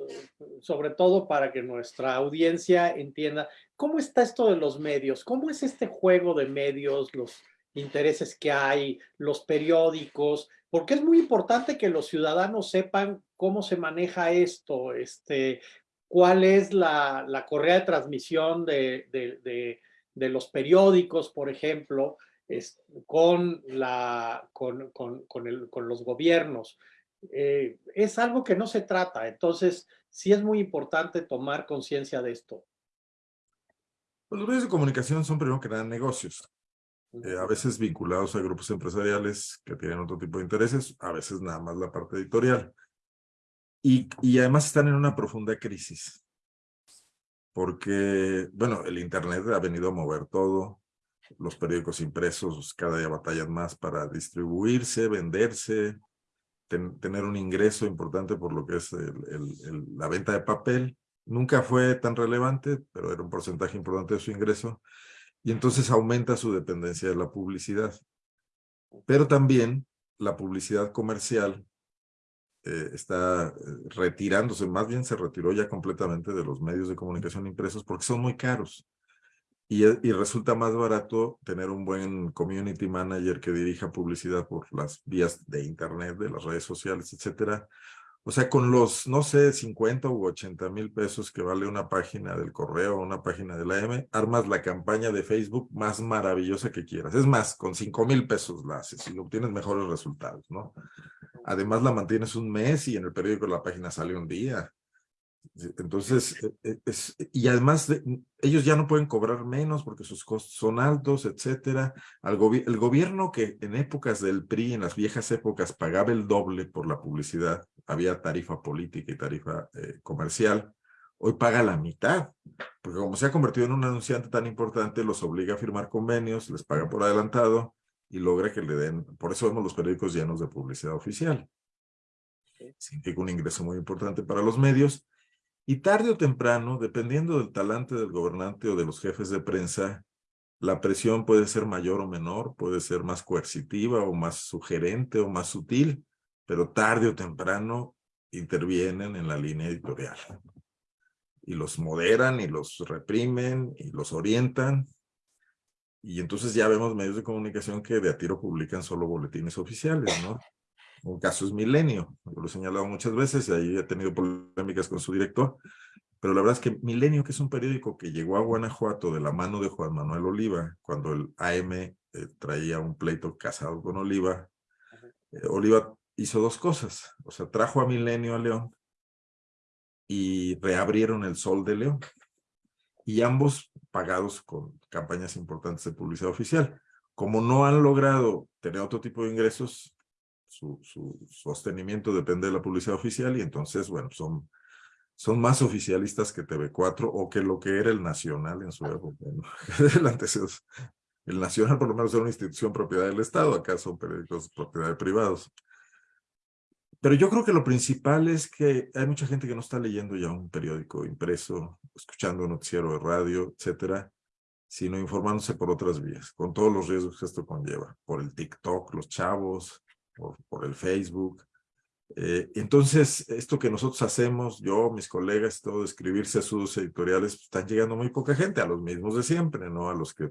sobre todo para que nuestra audiencia entienda, ¿cómo está esto de los medios? ¿Cómo es este juego de medios, los intereses que hay, los periódicos? Porque es muy importante que los ciudadanos sepan cómo se maneja esto, este, cuál es la, la correa de transmisión de, de, los periódicos, por ejemplo, es, con, la, con, con, el, con los gobiernos. Eh, es algo que no se trata, entonces sí es muy importante tomar conciencia de esto. Los medios de comunicación son primero que nada negocios, eh, a veces vinculados a grupos empresariales que tienen otro tipo de intereses, a veces nada más la parte editorial. Y, y además están en una profunda crisis, porque, bueno, el Internet ha venido a mover todo, los periódicos impresos cada día batallan más para distribuirse, venderse, tener un ingreso importante por lo que es la venta de papel. Nunca fue tan relevante, pero era un porcentaje importante de su ingreso. Y entonces aumenta su dependencia de la publicidad. Pero también la publicidad comercial eh, está eh, retirándose, más bien se retiró ya completamente de los medios de comunicación impresos porque son muy caros. E, y, resulta más barato tener un buen community manager que dirija publicidad por las vías de internet, de las redes sociales, etcétera. O sea, con los, no sé, 50 u 80 mil pesos que vale una página del correo o una página de la M, armas la campaña de Facebook más maravillosa que quieras. Es más, con 5 mil pesos la haces y obtienes mejores resultados, ¿no? Además la mantienes un mes y en el periódico la página sale un día. Entonces, e, e, es, y además ellos ya no pueden cobrar menos porque sus costos son altos, etcétera. el gobierno que en épocas del PRI, en las viejas épocas, pagaba el doble por la publicidad, había tarifa política y tarifa eh, comercial, hoy paga la mitad, porque como se ha convertido en un anunciante tan importante, los obliga a firmar convenios, les paga por adelantado y logra que le den, por eso vemos los periódicos llenos de publicidad oficial. Significa un ingreso muy importante para los medios y tarde o temprano, dependiendo del talante del gobernante o de los jefes de prensa, la presión puede ser mayor o menor, puede ser más coercitiva o más sugerente o más sutil, pero tarde o temprano intervienen en la línea editorial. Y los moderan y los reprimen y los orientan. Y entonces ya vemos medios de comunicación que de a tiro publican solo boletines oficiales, ¿no? Un caso es Milenio, lo he señalado muchas veces y ahí he tenido polémicas con su director, pero la verdad es que Milenio, que es un periódico que llegó a Guanajuato de la mano de Juan Manuel Oliva, cuando el AM eh, traía un pleito casado con Oliva, eh, Oliva hizo dos cosas, o sea, trajo a Milenio a León y reabrieron el Sol de León, y ambos pagados con campañas importantes de publicidad oficial. Como no han logrado tener otro tipo de ingresos, su, sostenimiento depende de la publicidad oficial y entonces, bueno, son, son más oficialistas que TV4 o que lo que era el Nacional en su época. el, el Nacional por lo menos era una institución propiedad del Estado, acá son periódicos propiedad de privados. Pero yo creo que lo principal es que hay mucha gente que no está leyendo ya un periódico impreso, escuchando un noticiero de radio, etcétera, sino informándose por otras vías, con todos los riesgos que esto conlleva, por el TikTok, los chavos, por, el Facebook. Eh, entonces, esto que nosotros hacemos, yo, mis colegas, todo, escribirse sus editoriales, pues, están llegando muy poca gente, a los mismos de siempre, ¿no? A los que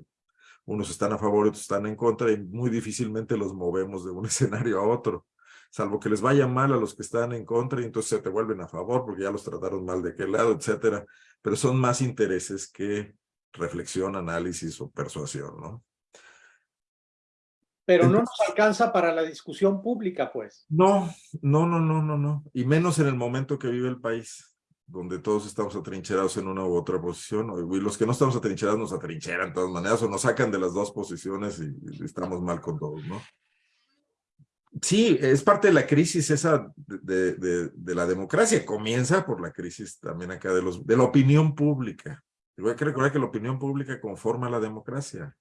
unos están a favor otros están en contra y muy difícilmente los movemos de un escenario a otro, salvo que les vaya mal a los que están en contra y entonces se te vuelven a favor porque ya los trataron mal de qué lado, etcétera. Pero son más intereses que reflexión, análisis o persuasión, ¿no? Pero no nos alcanza para la discusión pública, pues. No, no, no, no, no, no. Y menos en el momento que vive el país, donde todos estamos atrincherados en una u otra posición. Y los que no estamos atrincherados nos atrincheran de todas maneras o nos sacan de las dos posiciones y, estamos mal con todos, ¿no? Sí, es parte de la crisis esa de, de, la democracia. Comienza por la crisis también acá de, los, de la opinión pública. Y hay que recordar que la opinión pública conforma la democracia.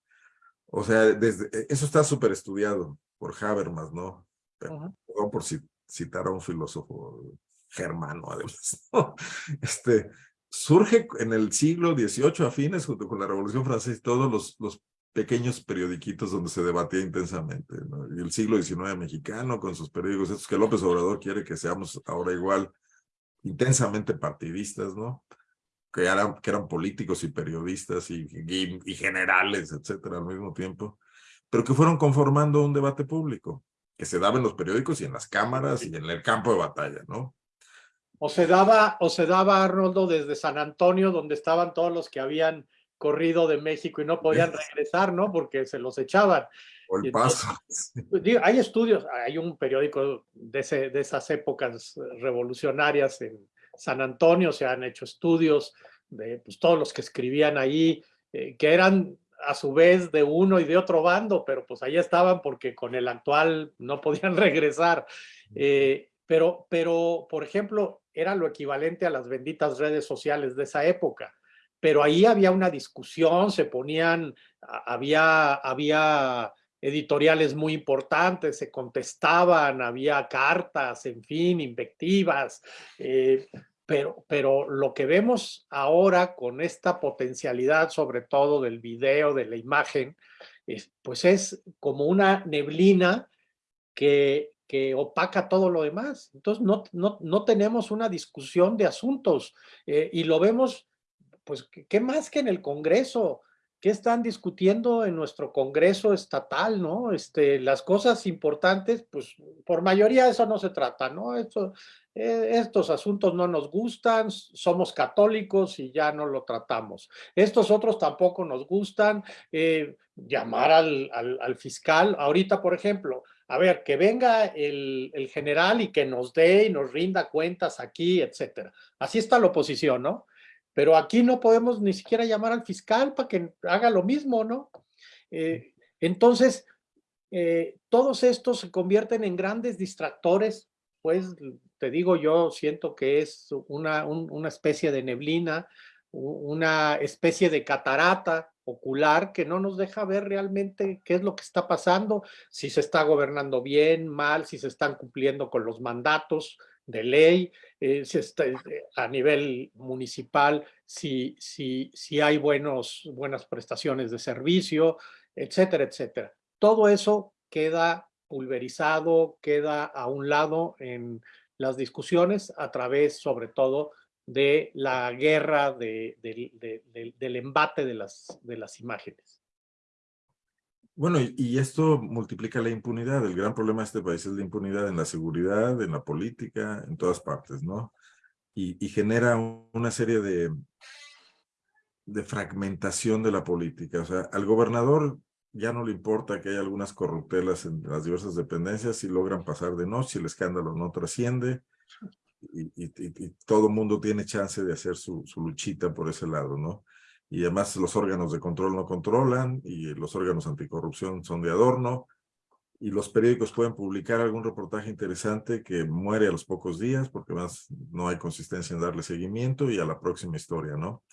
O sea, desde, e, eso está súper estudiado por Habermas, ¿no? Perdón por citar a un filósofo germano, además. Este, surge en el siglo XVIII a fines, junto con la Revolución Francesa, todos los, los pequeños periodiquitos donde se debatía intensamente. ¿no? Y el siglo XIX mexicano, con sus periódicos, estos que López Obrador quiere que seamos ahora igual, intensamente partidistas, ¿no? Que eran, que eran políticos y periodistas y, y, generales, etcétera, al mismo tiempo, pero que fueron conformando un debate público que se daba en los periódicos y en las cámaras y en el campo de batalla, ¿no? O se daba, o se daba Arnoldo desde San Antonio, donde estaban todos los que habían corrido de México y no podían regresar, ¿no? Porque se los echaban. O el paso. Pues, digo, hay estudios, hay un periódico de, ese- de esas épocas revolucionarias en San Antonio, se han hecho estudios de pues, todos los que escribían ahí, eh, que eran a su vez de uno y de otro bando, pero pues ahí estaban porque con el actual no podían regresar. Eh, pero, pero, por ejemplo, era lo equivalente a las benditas redes sociales de esa época. Pero ahí había una discusión, se ponían, había, había editoriales muy importantes, se contestaban, había cartas, en fin, invectivas, eh, pero, pero lo que vemos ahora con esta potencialidad, sobre todo del video, de la imagen, es- pues es como una neblina que, que opaca todo lo demás. Entonces no, no, no tenemos una discusión de asuntos eh, y lo vemos, pues, ¿qué- ¿qué más que en el Congreso? ¿Qué están discutiendo en nuestro Congreso estatal, no? Este, las cosas importantes, pues por mayoría eso no se trata, ¿no? Eh, estos asuntos no nos gustan, somos católicos y ya no lo tratamos. Estos otros tampoco nos gustan, eh, llamar al, al- al fiscal. Ahorita, por ejemplo, a ver, que venga el, el general y que nos dé y nos rinda cuentas aquí, etcétera. Así está la oposición, ¿no? Pero aquí no podemos ni siquiera llamar al fiscal para que haga lo mismo, ¿no? Eh, entonces, eh, todos estos se convierten en grandes distractores, pues te digo, yo siento que es una, un- una especie de neblina, una especie de catarata ocular que no nos deja ver realmente qué es lo que está pasando, si se está gobernando bien, mal, si se están cumpliendo con los mandatos de ley, eh, está, eh, a nivel municipal, si, si, si hay buenos, buenas prestaciones de servicio, etcétera, etcétera. Todo eso queda pulverizado, queda a un lado en las discusiones a través, sobre todo, de la guerra de- del- de- del- del embate de las, de las imágenes. Bueno, y, esto multiplica la impunidad. El gran problema de este país es la impunidad en la seguridad, en la política, en todas partes, ¿no? Y, genera un- una serie de, de fragmentación de la política. O sea, al gobernador ya no le importa que haya algunas corruptelas en las diversas dependencias, si logran pasar de noche, el escándalo no trasciende y, y, todo mundo tiene chance de hacer su, su luchita por ese lado, ¿no? Y además los órganos de control no controlan y los órganos anticorrupción son de adorno y los periódicos pueden publicar algún reportaje interesante que muere a los pocos días porque más no hay consistencia en darle seguimiento y a la próxima historia, ¿no?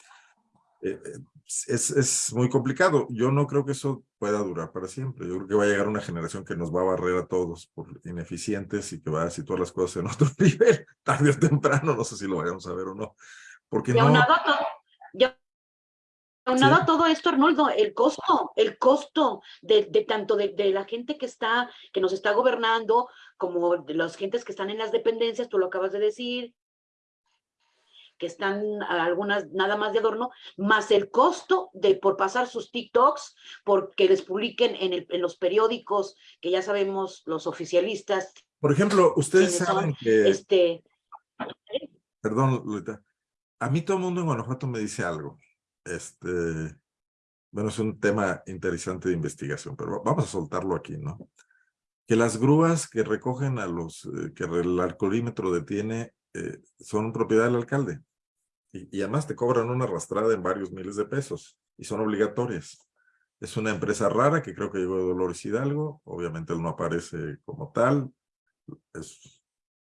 Eh, eh, es, es muy complicado. Yo no creo que eso pueda durar para siempre. Yo creo que va a llegar una generación que nos va a barrer a todos por ineficientes y que va a situar las cosas en otro nivel, tarde o temprano, no sé si lo vayamos a ver o no. Porque Y no... aunado ya- aunado Sí. a todo esto, Arnoldo, el costo, el costo de, de tanto de, de la gente que está, que nos está gobernando, como de las gentes que están en las dependencias, tú lo acabas de decir, que están algunas nada más de adorno, más el costo de por pasar sus TikToks, porque les publiquen en, el- en los periódicos, que ya sabemos los oficialistas, Por ejemplo, ustedes saben que... este, Perdón, Lolita. A mí todo el mundo en Guanajuato me dice algo. Este, bueno, es un tema interesante de investigación, pero vamos a soltarlo aquí, ¿no? Que las grúas que recogen a los, eh, que el alcoholímetro detiene, eh, son propiedad del alcalde. Y, y además te cobran una arrastrada en varios miles de pesos y son obligatorias. Es una empresa rara que creo que llegó de Dolores Hidalgo. Obviamente él no aparece como tal. Es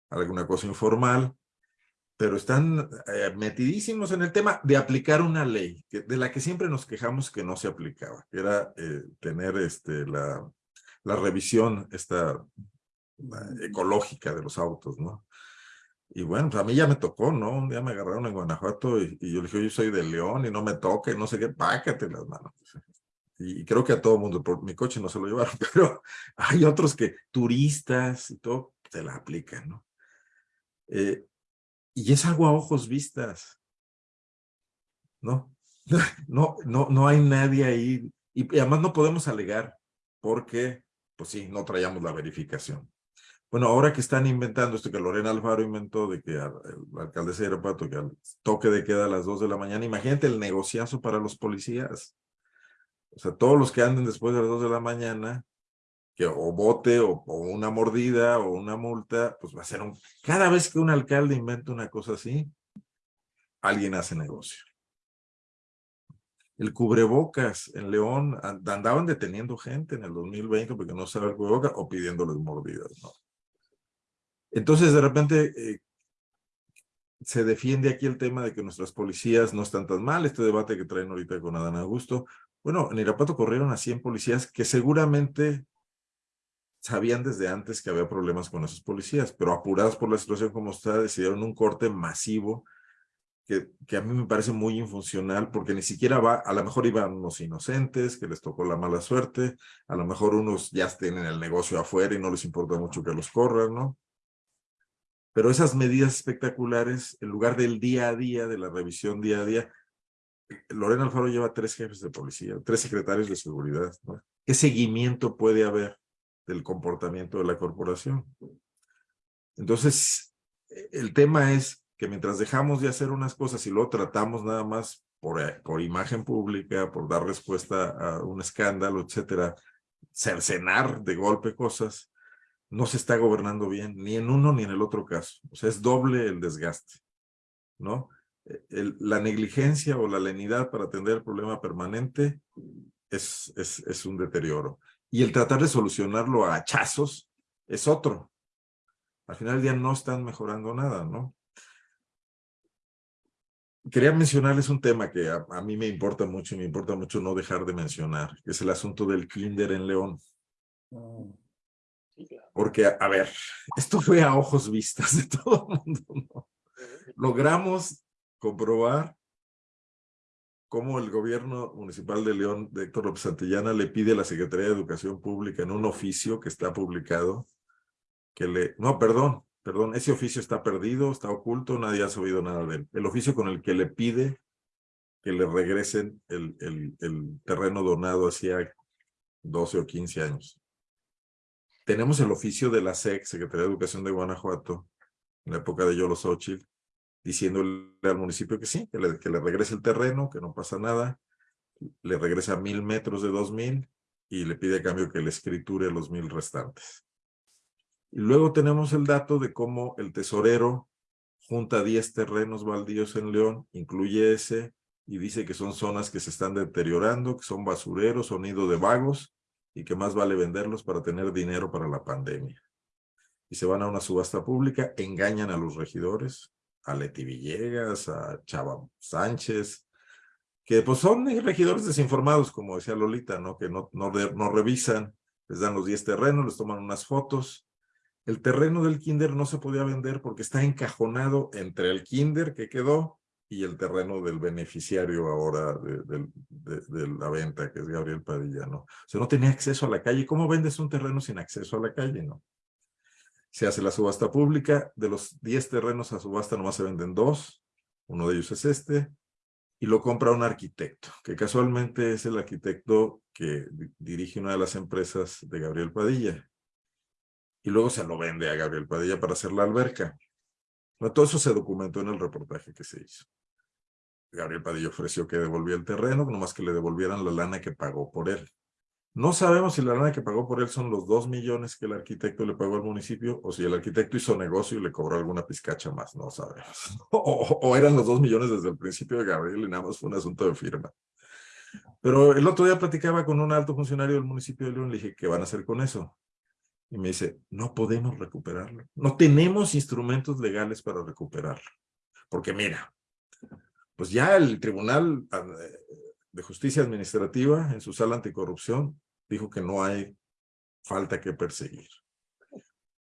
alguna cosa informal pero están eh, metidísimos en el tema de aplicar una ley que, de la que siempre nos quejamos que no se aplicaba, que era eh, tener este, la, la revisión esta la ecológica de los autos, ¿no? Y bueno, pues a mí ya me tocó, ¿no? Un día me agarraron en Guanajuato y, y yo le dije, yo soy de León y no me toca y no sé qué, pácate las manos. Y, y creo que a todo mundo, por mi coche no se lo llevaron, pero hay otros que, turistas y todo, se la aplican, ¿no? Eh, y es algo a ojos vistas. ¿No? No, no, no hay nadie ahí. Y, además no podemos alegar porque, pues sí, no traíamos la verificación. Bueno, ahora que están inventando esto que Lorena Alfaro inventó de que el alcalde de Irapuato que al toque de queda a las 2 de la mañana, imagínate el negociazo para los policías. O sea, todos los que anden después de las 2 de la mañana, que o bote o, o, una mordida o una multa, pues va a ser un... Cada vez que un alcalde inventa una cosa así, alguien hace negocio. El cubrebocas en León, andaban deteniendo gente en el 2020 porque no usaba el cubrebocas o pidiéndoles mordidas, ¿no? Entonces, de repente, eh, se defiende aquí el tema de que nuestras policías no están tan mal, este debate que traen ahorita con Adán Augusto. Bueno, en Irapuato corrieron a 100 policías que seguramente sabían desde antes que había problemas con esos policías, pero apurados por la situación como está, decidieron un corte masivo que, que, a mí me parece muy infuncional porque ni siquiera va, a lo mejor iban unos inocentes que les tocó la mala suerte, a lo mejor unos ya tienen el negocio afuera y no les importa mucho que los corran, ¿no? Pero esas medidas espectaculares, en lugar del día a día, de la revisión día a día, Lorena Alfaro lleva tres jefes de policía, tres secretarios de seguridad, ¿no? ¿Qué seguimiento puede haber del comportamiento de la corporación? Entonces, el tema es que mientras dejamos de hacer unas cosas y luego tratamos nada más por, eh, por imagen pública, por dar respuesta a un escándalo, etcétera, cercenar de golpe cosas, no se está gobernando bien, ni en uno ni en el otro caso. O sea, es doble el desgaste, ¿no? El, la negligencia o la lenidad para atender el problema permanente es, es un deterioro. Y el tratar de solucionarlo a hachazos es otro. Al final del día no están mejorando nada, ¿no? quería mencionarles un tema que a, a, mí me importa mucho y me importa mucho no dejar de mencionar, que es el asunto del kinder en León. Porque, a, a ver, esto fue a ojos vistas de todo el mundo, ¿no? Logramos comprobar cómo el gobierno municipal de León, de Héctor López Santillana, le pide a la Secretaría de Educación Pública en un oficio que está publicado, que le, no, perdón, perdón, ese oficio está perdido, está oculto, nadie ha sabido nada de él. El oficio con el que le pide que le regresen el, el, el terreno donado hacía 12 o 15 años. Tenemos el oficio de la SEC, Secretaría de Educación de Guanajuato, en la época de Yolo Xochitl, diciéndole al municipio que sí, que le, regrese el terreno, que no pasa nada, le regresa mil metros de dos mil y le pide a cambio que le escriture los mil restantes. Y luego tenemos el dato de cómo el tesorero junta 10 terrenos baldíos en León, incluye ese, y dice que son zonas que se están deteriorando, que son basureros, son nido de vagos, y que más vale venderlos para tener dinero para la pandemia. Y se van a una subasta pública, engañan a los regidores, a Leti Villegas, a Chava Sánchez, que pues son regidores desinformados, como decía Lolita, ¿no? Que no, no, revisan, les dan los 10 terrenos, les toman unas fotos, el terreno del kinder no se podía vender porque está encajonado entre el kinder que quedó y el terreno del beneficiario ahora de, la venta, que es Gabriel Padilla, ¿no? O sea, no tenía acceso a la calle. ¿Cómo vendes un terreno sin acceso a la calle, no? Se hace la subasta pública. De los 10 terrenos a subasta nomás se venden dos. Uno de ellos es este. Y lo compra un arquitecto, que casualmente es el arquitecto que dirige una de las empresas de Gabriel Padilla y luego se lo vende a Gabriel Padilla para hacer la alberca. todo eso se documentó en el reportaje que se hizo. Gabriel Padilla ofreció que devolvía el terreno, nomás que le devolvieran la lana que pagó por él. No sabemos si la lana que pagó por él son los dos millones que el arquitecto le pagó al municipio o si el arquitecto hizo negocio y le cobró alguna pizcacha más, no sabemos. O, eran los dos millones desde el principio de Gabriel y nada más fue un asunto de firma. Pero el otro día platicaba con un alto funcionario del municipio de León, le dije, ¿qué van a hacer con eso? Y me dice, no podemos recuperarlo. No tenemos instrumentos legales para recuperarlo. Porque mira, pues ya el Tribunal ah, de Justicia Administrativa en su sala anticorrupción dijo que no hay falta que perseguir.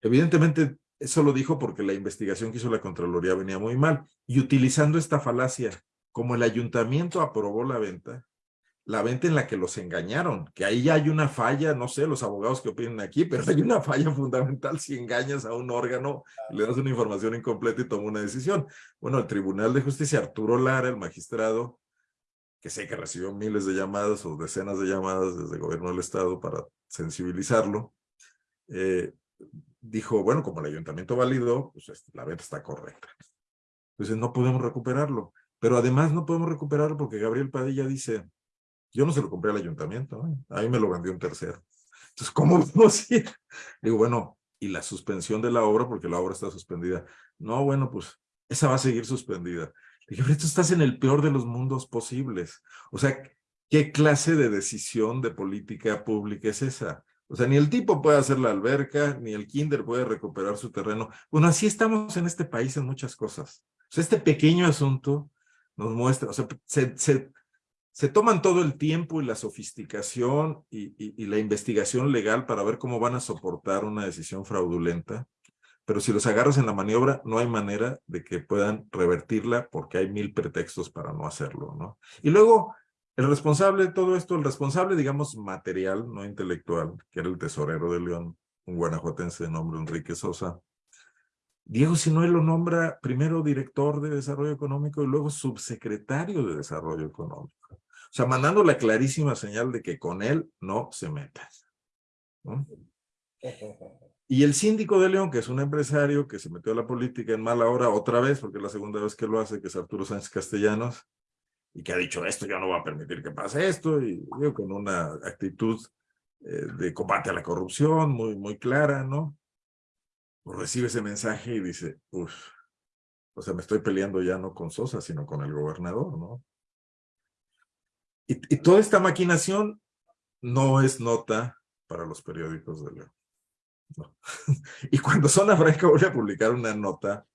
Evidentemente, eso lo dijo porque la investigación que hizo la Contraloría venía muy mal. Y utilizando esta falacia, como el ayuntamiento aprobó la venta, la venta en la que los engañaron, que ahí ya hay una falla, no sé los abogados que opinen aquí, pero hay una falla fundamental si engañas a un órgano, le das una información incompleta y toma una decisión. Bueno, el Tribunal de Justicia, Arturo Lara, el magistrado, que sé que recibió miles de llamadas o decenas de llamadas desde el gobierno del estado para sensibilizarlo, eh, dijo, bueno, como el ayuntamiento validó, pues este, la venta está correcta. Entonces no podemos recuperarlo. Pero además no podemos recuperarlo porque Gabriel Padilla dice, yo no se lo compré al ayuntamiento, ¿eh? ahí me lo vendió un tercero. Entonces, ¿cómo a ir? Digo, bueno, y la suspensión de la obra, porque la obra está suspendida. No, bueno, pues esa va a seguir suspendida. Dije, pero tú estás en el peor de los mundos posibles. O sea, ¿qué clase de decisión de política pública es esa? O sea, ni el tipo puede hacer la alberca, ni el kinder puede recuperar su terreno. Bueno, así estamos en este país en muchas cosas. O sea, este pequeño asunto nos muestra, o sea, se, se, toman todo el tiempo y la sofisticación y, y, la investigación legal para ver cómo van a soportar una decisión fraudulenta, pero si los agarras en la maniobra, no hay manera de que puedan revertirla porque hay mil pretextos para no hacerlo, ¿no? Y luego, el responsable de todo esto, el responsable, digamos, material, no intelectual, que era el tesorero de León, un guanajuatense de nombre Enrique Sosa, Diego Sinoé lo nombra primero director de desarrollo económico y luego subsecretario de desarrollo económico. O sea, mandando la clarísima señal de que con él no se meta. ¿no? Y el síndico de León, que es un empresario que se metió a la política en mala hora otra vez, porque es la segunda vez que lo hace, que es Arturo Sánchez Castellanos, y que ha dicho esto, yo no voy a permitir que pase esto, y con una actitud eh, de combate a la corrupción muy, muy clara, ¿no? Pues recibe ese mensaje y dice, uff, o sea, me estoy peleando ya no con Sosa, sino con el gobernador, ¿no? Y toda esta maquinación no es nota para los periódicos de León. Y cuando Zona Franca voy a publicar una nota,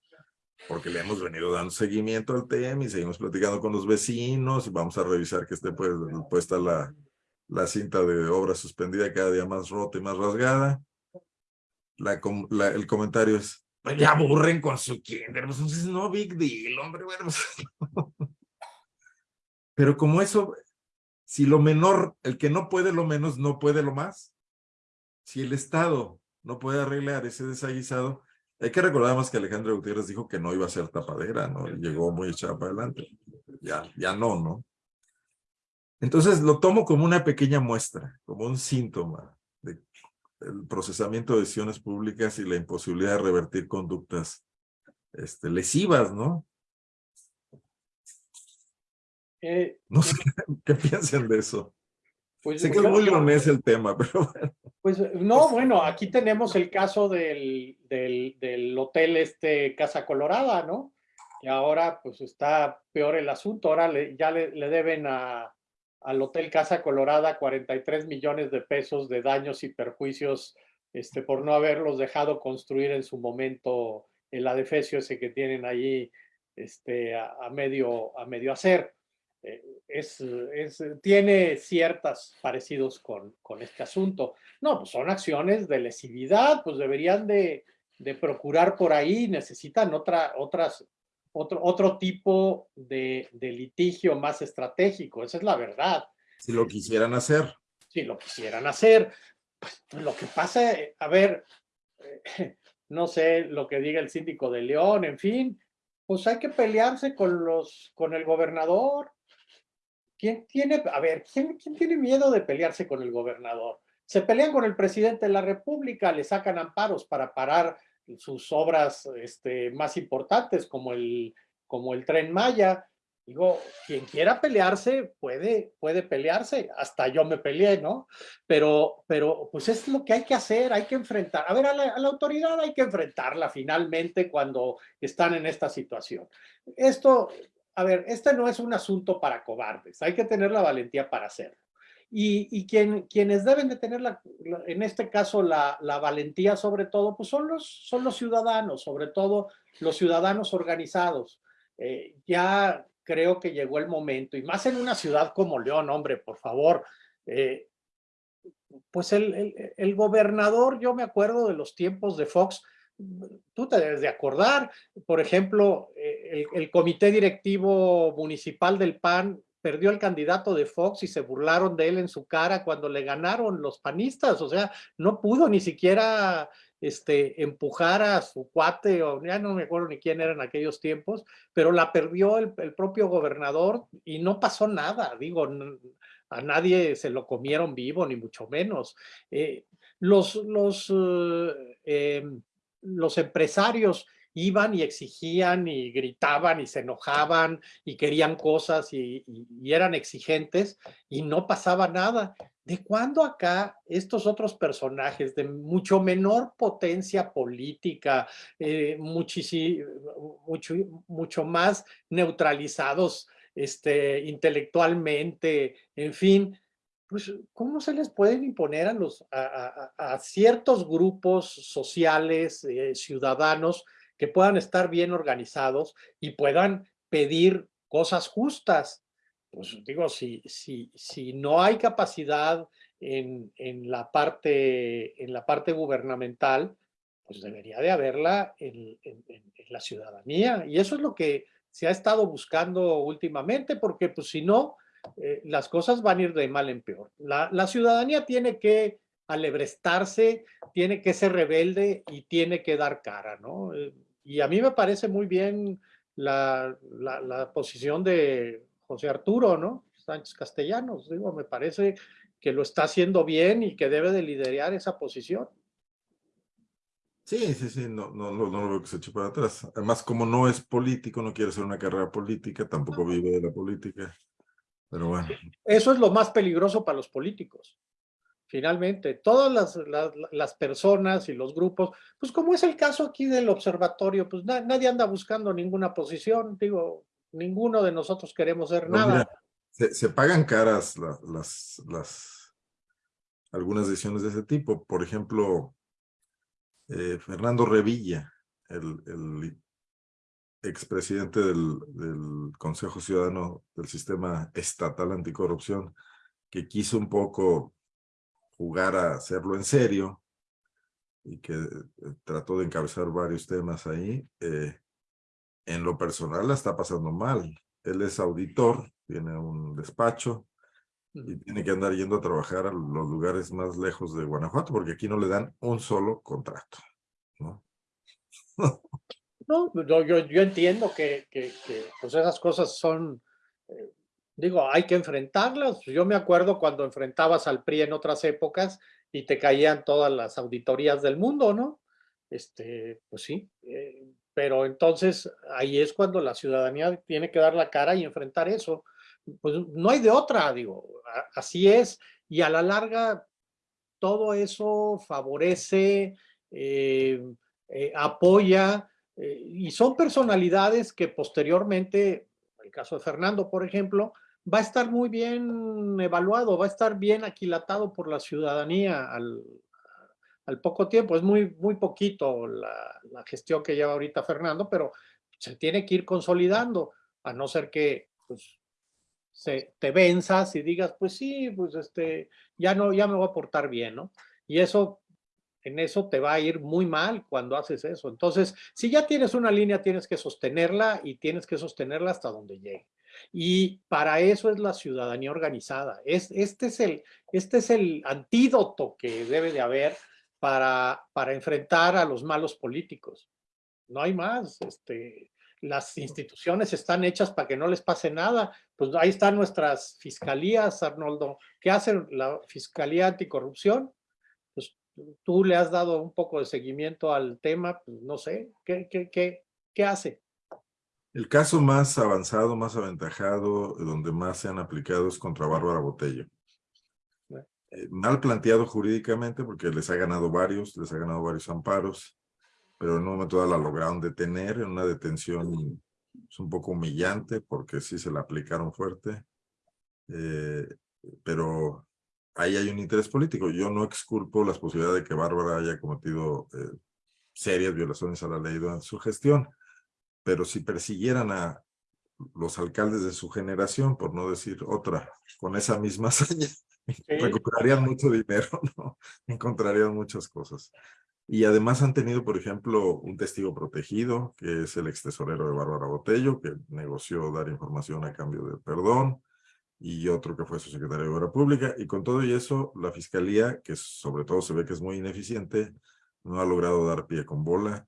porque le hemos venido dando seguimiento al tema y seguimos platicando con los vecinos y vamos a revisar que esté pues, puesta la, la cinta de obra suspendida cada día más rota y más rasgada la, la, el comentario es, pues ya aburren con su kinder, pues entonces no big deal, hombre, bueno. Pues, Pero como eso, si lo menor, el que no puede lo menos, no puede lo más. Si el Estado no puede arreglar ese desaguisado, hay que recordar más que Alejandro Gutiérrez dijo que no iba a ser tapadera, ¿no? Llegó muy echada para adelante. Ya, ya no, ¿no? Entonces lo tomo como una pequeña muestra, como un síntoma de el procesamiento de decisiones públicas y la imposibilidad de revertir conductas este, lesivas, ¿no? Eh, no sé qué piensan de eso. Pues, sé que es muy leonés el tema, pero bueno. Pues no, bueno, aquí tenemos el caso del, del, del, hotel este Casa Colorada, ¿no? Y ahora pues está peor el asunto, ahora le, ya le, le deben a, al Hotel Casa Colorada 43 millones de pesos de daños y perjuicios este, por no haberlos dejado construir en su momento el adefesio ese que tienen allí este, a, a medio, a medio hacer. Eh, es, es, tiene ciertas parecidos con, con este asunto. No, pues son acciones de lesividad, pues deberían de, de procurar por ahí, necesitan otra, otras otro, otro tipo de, de, litigio más estratégico, esa es la verdad. Si lo quisieran hacer. Si lo quisieran hacer. Pues, lo que pasa, a ver, eh, no sé lo que diga el síndico de León, en fin, pues hay que pelearse con, los, con el gobernador. ¿Quién tiene, a ver, ¿quién, ¿quién tiene miedo de pelearse con el gobernador? Se pelean con el presidente de la República, le sacan amparos para parar sus obras este, más importantes como el, como el Tren Maya. Digo, quien quiera pelearse puede, puede pelearse, hasta yo me peleé, ¿no? Pero, pero pues es lo que hay que hacer, hay que enfrentar. A ver, a la, a la autoridad hay que enfrentarla finalmente cuando están en esta situación. Esto, a ver, este no es un asunto para cobardes, hay que tener la valentía para hacerlo. Y, y quien, quienes deben de tener, en este caso, la, valentía sobre todo, pues son los, son los ciudadanos, sobre todo los ciudadanos organizados. Eh, ya creo que llegó el momento, y más en una ciudad como León, hombre, por favor, eh, pues el, el, gobernador, yo me acuerdo de los tiempos de Fox, tú te debes de acordar, por ejemplo, eh, el, comité directivo municipal del PAN perdió el candidato de Fox y se burlaron de él en su cara cuando le ganaron los panistas, o sea, no pudo ni siquiera este, empujar a su cuate, o ya no me acuerdo ni quién era en aquellos tiempos, pero la perdió el, el propio gobernador y no pasó nada, digo, a nadie se lo comieron vivo, ni mucho menos. Eh, los, los, eh, em, los empresarios iban y exigían y gritaban y se enojaban y querían cosas y, eran exigentes y no pasaba nada. ¿De cuándo acá estos otros personajes de mucho menor potencia política, eh, mucho, mucho más neutralizados este, intelectualmente, en fin, pues, ¿cómo se les pueden imponer a, los, a, ciertos grupos sociales, eh, ciudadanos, que puedan estar bien organizados y puedan pedir cosas justas? Pues digo, si, si, si no hay capacidad en, en, la parte, en la parte gubernamental, pues debería de haberla en, en, la ciudadanía. Y eso es lo que se ha estado buscando últimamente, porque pues si no, eh, las cosas van a ir de mal en peor. La, la, ciudadanía tiene que alebrestarse, tiene que ser rebelde y tiene que dar cara, ¿no? Eh, y a mí me parece muy bien la, la, la posición de José Arturo, ¿no? Sánchez Castellanos, digo, me parece que lo está haciendo bien y que debe de liderar esa posición. Sí, sí, sí, no, no, no, no lo veo que se eche para atrás. Además, como no es político, no quiere hacer una carrera política, tampoco vive de la política. Pero bueno. Eso es lo más peligroso para los políticos. Finalmente, todas las, las, personas y los grupos, pues como es el caso aquí del observatorio, pues nadie anda buscando ninguna posición, digo, ninguno de nosotros queremos ser nada. se, pagan caras las, las, algunas decisiones de ese tipo. Por ejemplo, eh, Fernando Revilla, el, el expresidente del, del Consejo Ciudadano del Sistema Estatal Anticorrupción, que quiso un poco jugar a hacerlo en serio y que eh, trató de encabezar varios temas ahí, eh, en lo personal la está pasando mal. Él es auditor, tiene un despacho y tiene que andar yendo a trabajar a los lugares más lejos de Guanajuato porque aquí no le dan un solo contrato. ¿no? No, yo, yo entiendo que, que, pues esas cosas son, eh, digo, hay que enfrentarlas. Yo me acuerdo cuando enfrentabas al PRI en otras épocas y te caían todas las auditorías del mundo, ¿no? Este, pues sí, eh, pero entonces ahí es cuando la ciudadanía tiene que dar la cara y enfrentar eso. Pues no hay de otra, digo, así es. Y a la larga, todo eso favorece, eh, apoya eh, y son personalidades que posteriormente, en el caso de Fernando, por ejemplo, va a estar muy bien evaluado, va a estar bien aquilatado por la ciudadanía al, al poco tiempo. Es muy, muy poquito la, la, gestión que lleva ahorita Fernando, pero se tiene que ir consolidando, a no ser que pues, se, te venzas y digas, pues sí, pues este, ya no, ya me voy a portar bien, ¿no? Y eso en eso te va a ir muy mal cuando haces eso. Entonces, si ya tienes una línea, tienes que sostenerla y tienes que sostenerla hasta donde llegue. Y para eso es la ciudadanía organizada. Es, este, es el, este es el antídoto que debe de haber para, para enfrentar a los malos políticos. No hay más. Este, las instituciones están hechas para que no les pase nada. Pues ahí están nuestras fiscalías, Arnoldo. ¿Qué hacen la Fiscalía Anticorrupción? Tú le has dado un poco de seguimiento al tema, pues no sé, ¿qué, qué, qué, qué hace? El caso más avanzado, más aventajado, donde más se han aplicado es contra Bárbara Botello. Eh, mal planteado jurídicamente porque les ha ganado varios, les ha ganado varios amparos, pero en un momento dado la lograron detener en una detención es un poco humillante porque sí se la aplicaron fuerte, eh, pero ahí hay un interés político. Yo no exculpo las posibilidades de que Bárbara haya cometido eh, serias violaciones a la ley durante su gestión, pero si persiguieran a los alcaldes de su generación, por no decir otra, con esa misma hazaña, recuperarían mucho dinero, ¿no? Encontrarían muchas cosas. Y además han tenido, por ejemplo, un testigo protegido, que es el ex tesorero de Bárbara Botello, que negoció dar información a cambio de perdón y otro que fue su secretario de Obra Pública. Y con todo y eso, la Fiscalía, que sobre todo se ve que es muy ineficiente, no ha logrado dar pie con bola.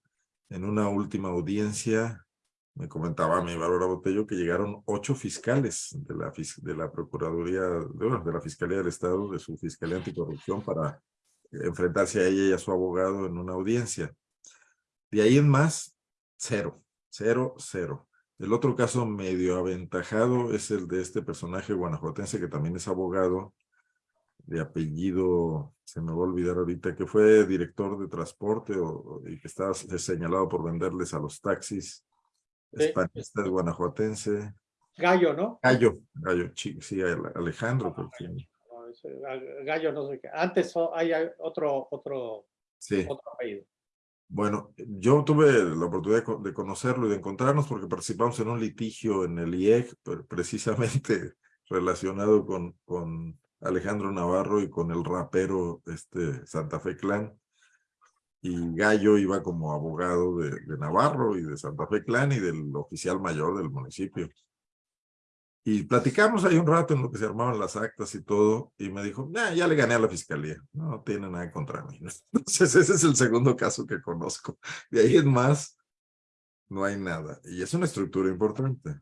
En una última audiencia, me comentaba mi Bárbara Botello que llegaron ocho fiscales de la, de la Procuraduría, de, de la Fiscalía del Estado, de su Fiscalía Anticorrupción, para enfrentarse a ella y a su abogado en una audiencia. De ahí en más, cero, cero, cero. El otro caso medio aventajado es el de este personaje guanajuatense que también es abogado, de apellido, se me va a olvidar ahorita, que fue director de transporte o, y que estaba señalado por venderles a los taxis españolistas guanajuatense. Gallo, ¿no? Gallo, Gallo, sí, Alejandro. Gallo, no sé qué. Antes hay otro, otro, sí. otro apellido. Bueno, yo tuve la oportunidad de conocerlo y de encontrarnos porque participamos en un litigio en el IEC, precisamente relacionado con, con Alejandro Navarro y con el rapero este, Santa Fe Clan. Y Gallo iba como abogado de, de Navarro y de Santa Fe Clan y del oficial mayor del municipio. Y platicamos ahí un rato en lo que se armaban las actas y todo, y me dijo, ya le gané a la fiscalía, no tiene nada contra mí. Entonces ese es el segundo caso que conozco. De ahí en más, no hay nada. Y es una estructura importante.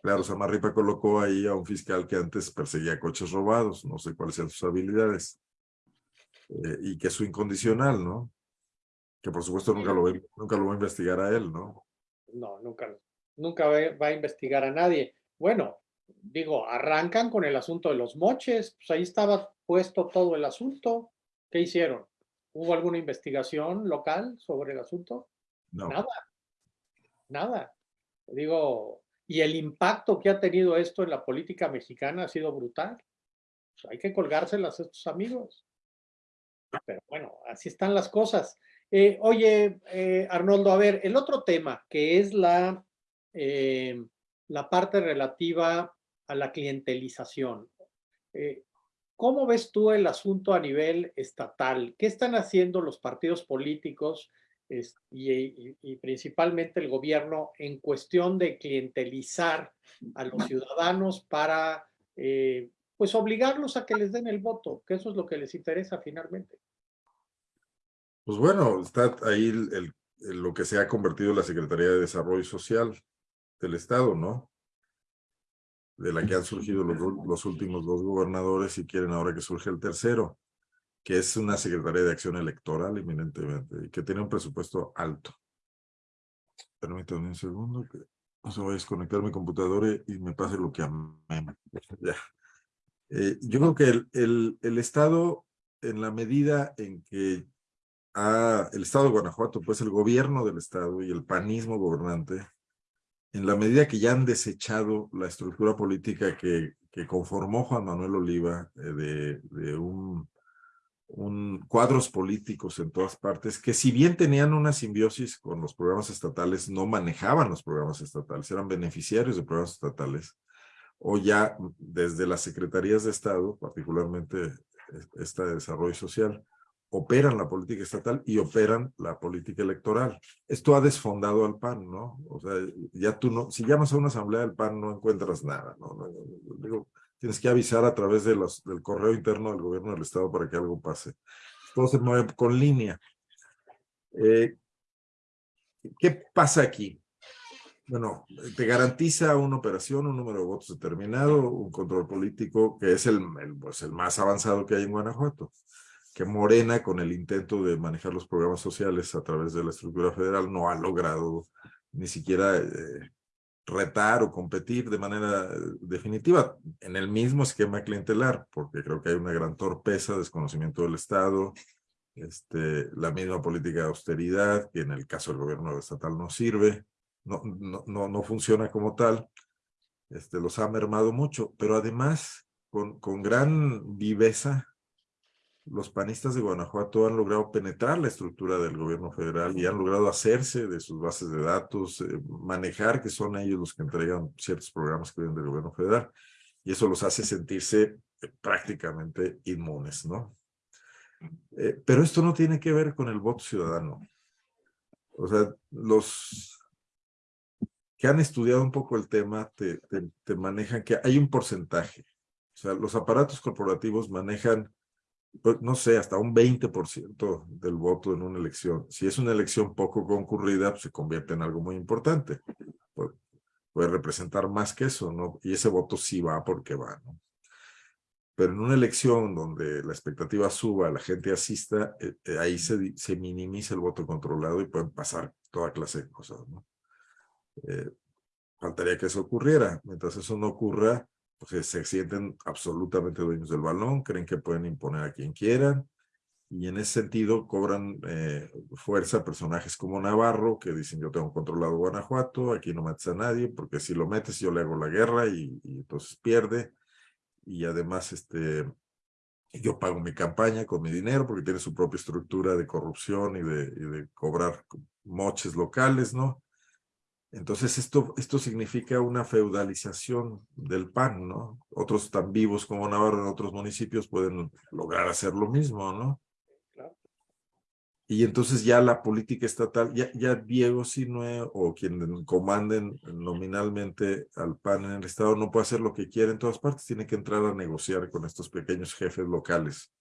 Claro, Samarripa colocó ahí a un fiscal que antes perseguía coches robados, no sé cuáles sean sus habilidades, eh, y que es su incondicional, ¿no? Que por supuesto nunca lo, nunca lo va a investigar a él, ¿no? No, nunca, nunca va a investigar a nadie. Bueno, digo, arrancan con el asunto de los moches, pues ahí estaba puesto todo el asunto. ¿Qué hicieron? ¿Hubo alguna investigación local sobre el asunto? No. Nada, nada. Digo, y el impacto que ha tenido esto en la política mexicana ha sido brutal. Pues hay que colgárselas a estos amigos. Pero bueno, así están las cosas. Eh, oye, eh, Arnoldo, a ver, el otro tema que es la, eh, la parte relativa a la clientelización. ¿Cómo ves tú el asunto a nivel estatal? ¿Qué están haciendo los partidos políticos y, principalmente el gobierno en cuestión de clientelizar a los ciudadanos para eh, pues obligarlos a que les den el voto, que eso es lo que les interesa finalmente. Pues bueno, está ahí lo que se ha convertido en la Secretaría de Desarrollo Social del Estado, ¿no? De la que han surgido los, los últimos dos gobernadores y quieren ahora que surge el tercero que es una Secretaría de Acción Electoral eminentemente y que tiene un presupuesto alto. Permítanme un segundo que no se va a desconectar mi computadora y me pase lo que a mí. Ya. Eh, yo creo que el, el, el, Estado, en la medida en que ha, el Estado de Guanajuato, pues el gobierno del Estado y el panismo gobernante, en la medida que ya han desechado la estructura política que, conformó Juan Manuel Oliva eh, de, de un un, cuadros políticos en todas partes que si bien tenían una simbiosis con los programas estatales, no manejaban los programas estatales, eran beneficiarios de programas estatales, o ya desde las secretarías de Estado, particularmente esta de Desarrollo Social, operan la política estatal y operan la política electoral. Esto ha desfondado al PAN, ¿no? O sea, ya tú no, si llamas a una asamblea del PAN no encuentras nada, ¿no? tienes que avisar a través del correo interno del gobierno del estado para que algo pase. Todo se mueve con línea. Eh, ¿Qué pasa aquí? Bueno, te garantiza una operación, un número de votos determinado, un control político que es el, pues el más avanzado que hay en Guanajuato. Que Morena, con el intento de manejar los programas sociales a través de la estructura federal, no ha logrado ni siquiera eh, retar o competir de manera eh, definitiva en el mismo esquema clientelar, porque creo que hay una gran torpeza, desconocimiento del Estado, este, la misma política de austeridad, que en el caso del gobierno estatal no sirve, no, no, no, no funciona como tal, este, los ha mermado mucho, pero además con, con gran viveza los panistas de Guanajuato han logrado penetrar la estructura del gobierno federal y han logrado hacerse de sus bases de datos, eh, manejar que son ellos los que entregan ciertos programas que vienen del gobierno federal. Y eso los hace sentirse eh, prácticamente inmunes, ¿no? Eh, pero esto no tiene que ver con el voto ciudadano. O sea, los que han estudiado un poco el tema te, te, te manejan que hay un porcentaje. O sea, los aparatos corporativos manejan pues, no sé, hasta un 20% del voto en una elección. Si es una elección poco concurrida, pues se convierte en algo muy importante. Puede, representar más que eso, ¿no? Y ese voto sí va porque va, ¿no? pero en una elección donde la expectativa suba, la gente asista, eh, eh, ahí se, se minimiza el voto controlado y pueden pasar toda clase de cosas, ¿no? Eh, faltaría que eso ocurriera. Mientras eso no ocurra, pues se sienten absolutamente dueños del balón, creen que pueden imponer a quien quieran, y en ese sentido cobran eh, fuerza personajes como Navarro, que dicen yo tengo controlado Guanajuato, aquí no metes a nadie, porque si lo metes yo le hago la guerra y, entonces pierde. Y además este, yo pago mi campaña con mi dinero porque tiene su propia estructura de corrupción y y de cobrar moches locales, ¿no? Entonces esto, esto significa una feudalización del PAN, ¿no? Otros tan vivos como Navarro en otros municipios pueden lograr hacer lo mismo, ¿no? Y entonces ya la política estatal, ya, ya Diego Sinue o quien comanden nominalmente al PAN en el Estado no puede hacer lo que quiere en todas partes, tiene que entrar a negociar con estos pequeños jefes locales.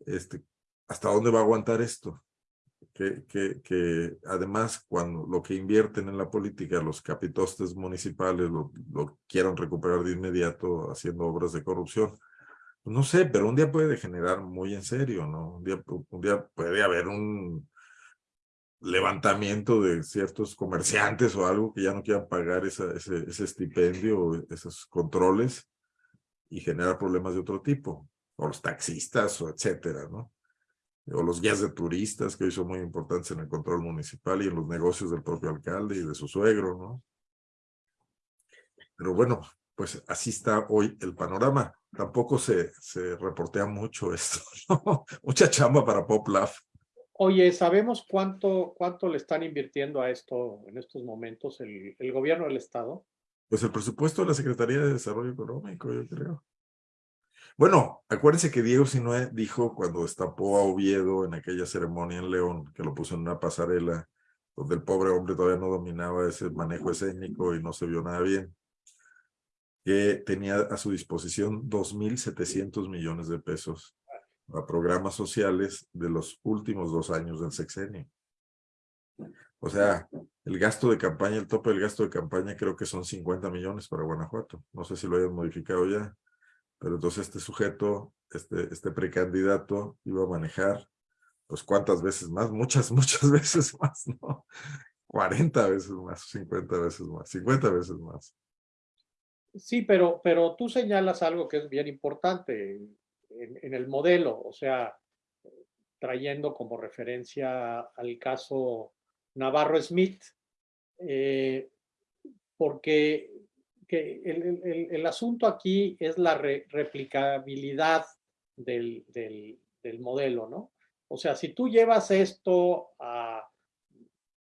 Este, ¿Hasta dónde va a aguantar esto? Que, que, que además cuando lo que invierten en la política, los capitostes municipales lo, lo quieran recuperar de inmediato haciendo obras de corrupción, no sé, pero un día puede degenerar muy en serio, ¿no? Un día, un día puede haber un levantamiento de ciertos comerciantes o algo que ya no quieran pagar ese, ese estipendio o esos controles y generar problemas de otro tipo. O los taxistas o etcétera, ¿no? O los guías de turistas que hoy son muy importantes en el control municipal y en los negocios del propio alcalde y de su suegro, ¿no? Pero bueno, pues así está hoy el panorama. Tampoco se, se reportea mucho esto, ¿no? Mucha chamba para PopLaf. Oye, ¿sabemos cuánto, cuánto le están invirtiendo a esto en estos momentos el, el gobierno del Estado? Pues el presupuesto de la Secretaría de Desarrollo Económico, yo creo. Bueno, acuérdense que Diego Sinue dijo cuando destapó a Oviedo en aquella ceremonia en León, que lo puso en una pasarela, donde el pobre hombre todavía no dominaba ese manejo escénico y no se vio nada bien que tenía a su disposición 2.700 millones de pesos a programas sociales de los últimos dos años del sexenio. O sea, el gasto de campaña, el tope del gasto de campaña creo que son 50 millones para Guanajuato. No sé si lo hayan modificado ya, pero entonces este sujeto, este, este precandidato iba a manejar, pues cuántas veces más, muchas, muchas veces más, ¿no? 40 veces más, 50 veces más, 50 veces más. Sí, pero, pero tú señalas algo que es bien importante en, el modelo, o sea, trayendo como referencia al caso Navarro Smith, eh, porque el, asunto aquí es la replicabilidad del, del, modelo, ¿no? O sea, si tú llevas esto a,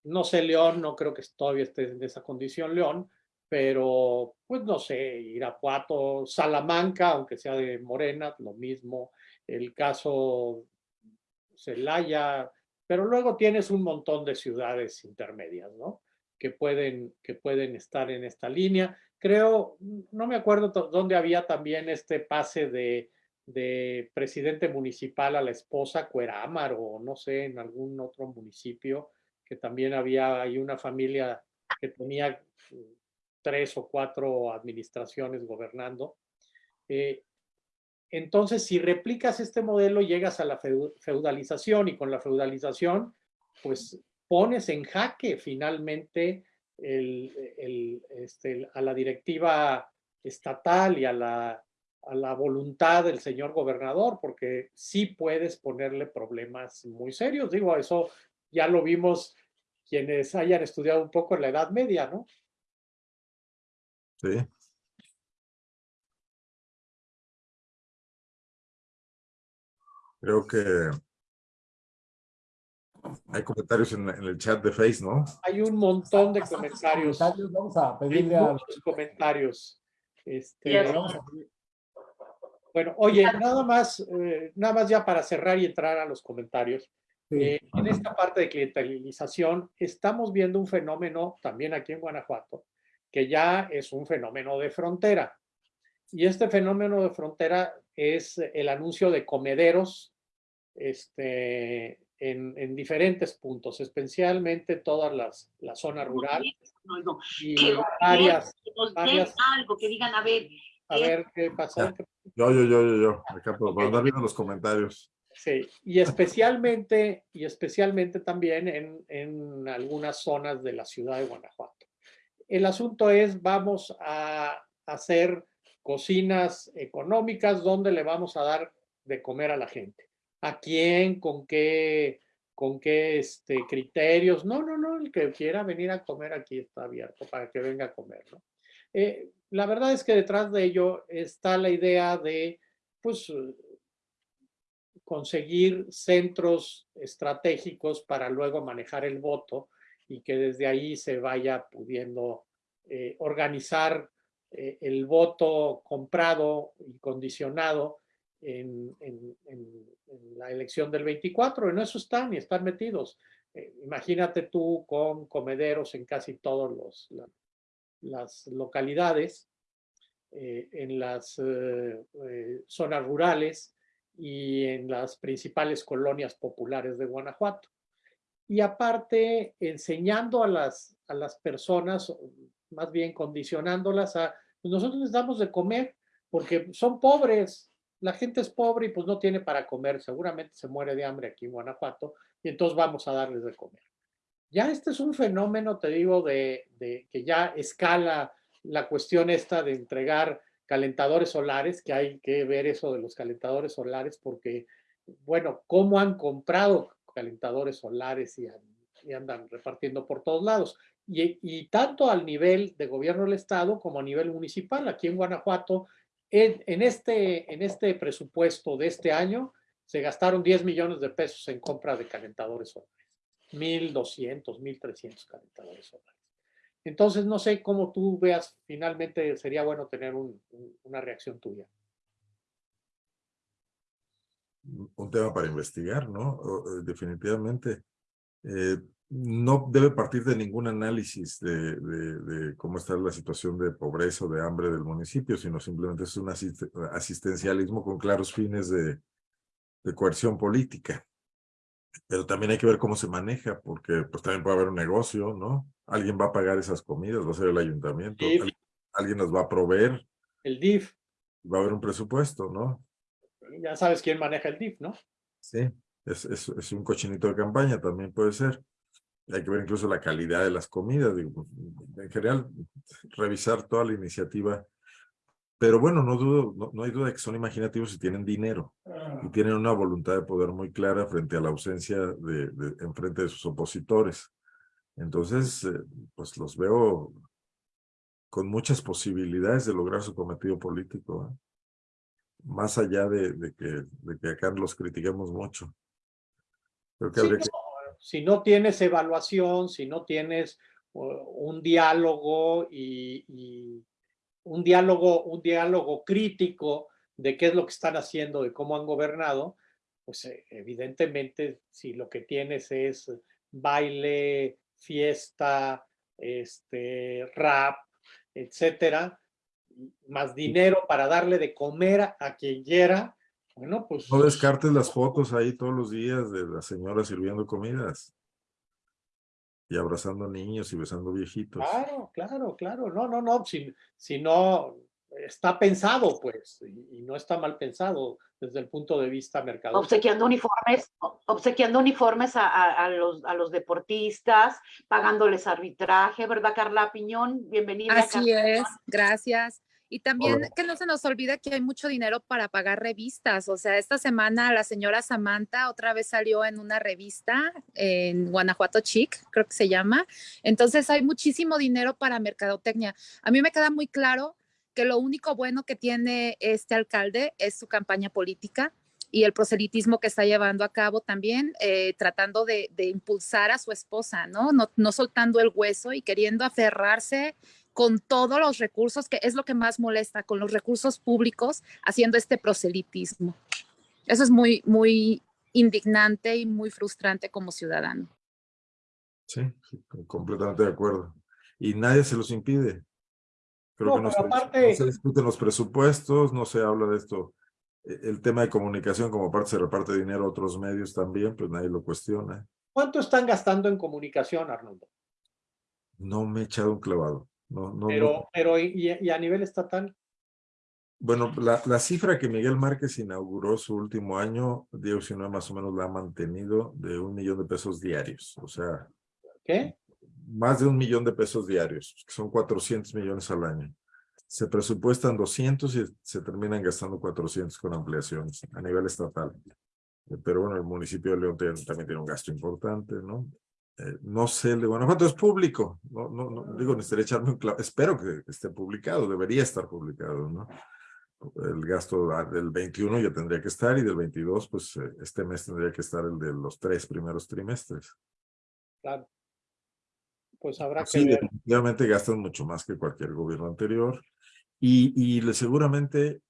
no sé, León, no creo que todavía esté en esa condición León, pero pues no sé, Irapuato, Salamanca, aunque sea de Morena, lo mismo, el caso Celaya, pero luego tienes un montón de ciudades intermedias, ¿no? Que pueden, que pueden estar en esta línea. Creo, no me acuerdo dónde había también este pase de, de presidente municipal a la esposa, Cuerámar, o no sé, en algún otro municipio, que también había ahí una familia que tenía tres o cuatro administraciones gobernando. Eh, entonces, si replicas este modelo, llegas a la feudalización y con la feudalización, pues pones en jaque finalmente este, a la directiva estatal y a la, a la voluntad del señor gobernador, porque sí puedes ponerle problemas muy serios. Digo, eso ya lo vimos quienes hayan estudiado un poco en la Edad Media, ¿no? Sí. Creo que hay comentarios en, el chat de Face, ¿no? Hay un montón de comentarios. Vamos a pedirle a... muchos comentarios. Este, bueno, oye, nada más, eh, nada más ya para cerrar y entrar a los comentarios. Eh, en esta parte de clientelización estamos viendo un fenómeno también aquí en Guanajuato que ya es un fenómeno de frontera. Y este fenómeno de frontera es el anuncio de comederos este, en, diferentes puntos, especialmente todas las, las zonas rurales. y varias, algo, que digan, a ver. A ver, ¿qué pasa? Yo, yo, yo, yo, yo. Acá por, Ok. por andar viendo los comentarios. Sí, y especialmente, y especialmente también en, en algunas zonas de la ciudad de Guanajuato. El asunto es, vamos a hacer cocinas económicas donde le vamos a dar de comer a la gente. ¿A quién? ¿Con qué? ¿Con qué este, criterios? No, no, no, el que quiera venir a comer aquí está abierto para que venga a comer, ¿no? Eh, la verdad es que detrás de ello está la idea de, pues, conseguir centros estratégicos para luego manejar el voto y que desde ahí se vaya pudiendo eh, organizar eh, el voto comprado y condicionado en, en- en- en la elección del 24. En eso están y están metidos. Eh, imagínate tú con comederos en casi todas las localidades, eh, en las eh, eh, zonas rurales y en las principales colonias populares de Guanajuato. Y aparte, enseñando a las, a las personas, más bien condicionándolas a, pues nosotros les damos de comer porque son pobres, la gente es pobre y pues no tiene para comer, seguramente se muere de hambre aquí en Guanajuato y entonces vamos a darles de comer. Ya este es un fenómeno, te digo, de, que ya escala la cuestión esta de entregar calentadores solares, que hay que ver eso de los calentadores solares, porque, bueno, cómo han comprado calentadores solares y andan repartiendo por todos lados. Y, y tanto al nivel de gobierno del Estado como a nivel municipal, aquí en Guanajuato, en, este, en este presupuesto de este año, se gastaron 10 millones de pesos en compra de calentadores solares. 1.200, 1.300 calentadores solares. Entonces, no sé cómo tú veas, finalmente sería bueno tener un- un- una reacción tuya. un tema para investigar, ¿no? Eh, Definitivamente. Eh, no debe partir de ningún análisis de, de- de cómo está la situación de pobreza o de hambre del municipio, sino simplemente es un asist- asistencialismo con claros fines de, de coerción política. Pero también hay que ver cómo se maneja, porque pues también puede haber un negocio, ¿no? Alguien va a pagar esas comidas, va a ser el ayuntamiento, alguien las va a proveer, El DIF, va a haber un presupuesto, ¿no? ya sabes quién maneja el DIF, ¿no? Sí, es, es, es un cochinito de campaña, también puede ser. Hay que ver incluso la calidad de las comidas, digo, en general, revisar toda la iniciativa. Pero bueno, no dudo, no, no hay duda de que son imaginativos y tienen dinero y tienen una voluntad de poder muy clara frente a la ausencia de, de en frente de sus opositores. Entonces, eh, pues los veo con muchas posibilidades de lograr su cometido político. ¿eh? Más allá de, de que, de que acá los critiquemos mucho. Creo que Sí, habría que si no tienes evaluación, si no tienes un diálogo y, y un diálogo, un diálogo crítico de qué es lo que están haciendo, de cómo han gobernado, pues eh, evidentemente si lo que tienes es baile, fiesta, este, rap, etcétera, más dinero para darle de comer a quien quiera, bueno, pues No descartes las fotos ahí todos los días de la señora sirviendo comidas. Y abrazando niños y besando viejitos. Claro, claro, claro. No, no, no. Si, si no está pensado, pues, y, y no está mal pensado desde el punto de vista mercado. obsequiando uniformes, obsequiando uniformes a, a- a los, a los deportistas, pagándoles arbitraje, ¿verdad, Carla Piñón? Bienvenida. Así Carla. es, gracias. Y también Hola. que no se nos olvide que hay mucho dinero para pagar revistas. O sea, esta semana la señora Samantha otra vez salió en una revista en Guanajuato Chic, creo que se llama. Entonces hay muchísimo dinero para mercadotecnia. A mí me queda muy claro que lo único bueno que tiene este alcalde es su campaña política y el proselitismo que está llevando a cabo también, eh, tratando de, de impulsar a su esposa, ¿no? ¿no? No soltando el hueso y queriendo aferrarse con todos los recursos, que es lo que más molesta, con los recursos públicos, haciendo este proselitismo. Eso es muy, muy indignante y muy frustrante como ciudadano. Sí, sí, completamente de acuerdo. Y nadie se los impide. Creo No, que no pero se, aparte- no se discuten los presupuestos, no se habla de esto. E- El tema de comunicación, como parte se reparte dinero a otros medios también, pues nadie lo cuestiona. ¿Cuánto están gastando en comunicación, Arnoldo? No me he echado un clavado. No, no, Pero, pero y, y a nivel estatal, bueno, la, la, cifra que Miguel Márquez inauguró su último año, Diego Sinue más o menos la ha mantenido de un millón de pesos diarios. O sea, ¿qué? Más de un millón de pesos diarios, que son 400 millones al año. Se presupuestan 200 y se terminan gastando 400 con ampliaciones a nivel estatal. Pero bueno, el municipio de León también tiene un gasto importante, ¿no? Eh, no sé, de Guanajuato es público, no, no, no digo, necesitaría echarme un clavo, espero que esté publicado, debería estar publicado, ¿no? El gasto del 21 ya tendría que estar y del 22, pues eh, este mes tendría que estar el de los tres primeros trimestres. Claro. Pues habrá sí, que ver. definitivamente gastan mucho más que cualquier gobierno anterior y, y seguramente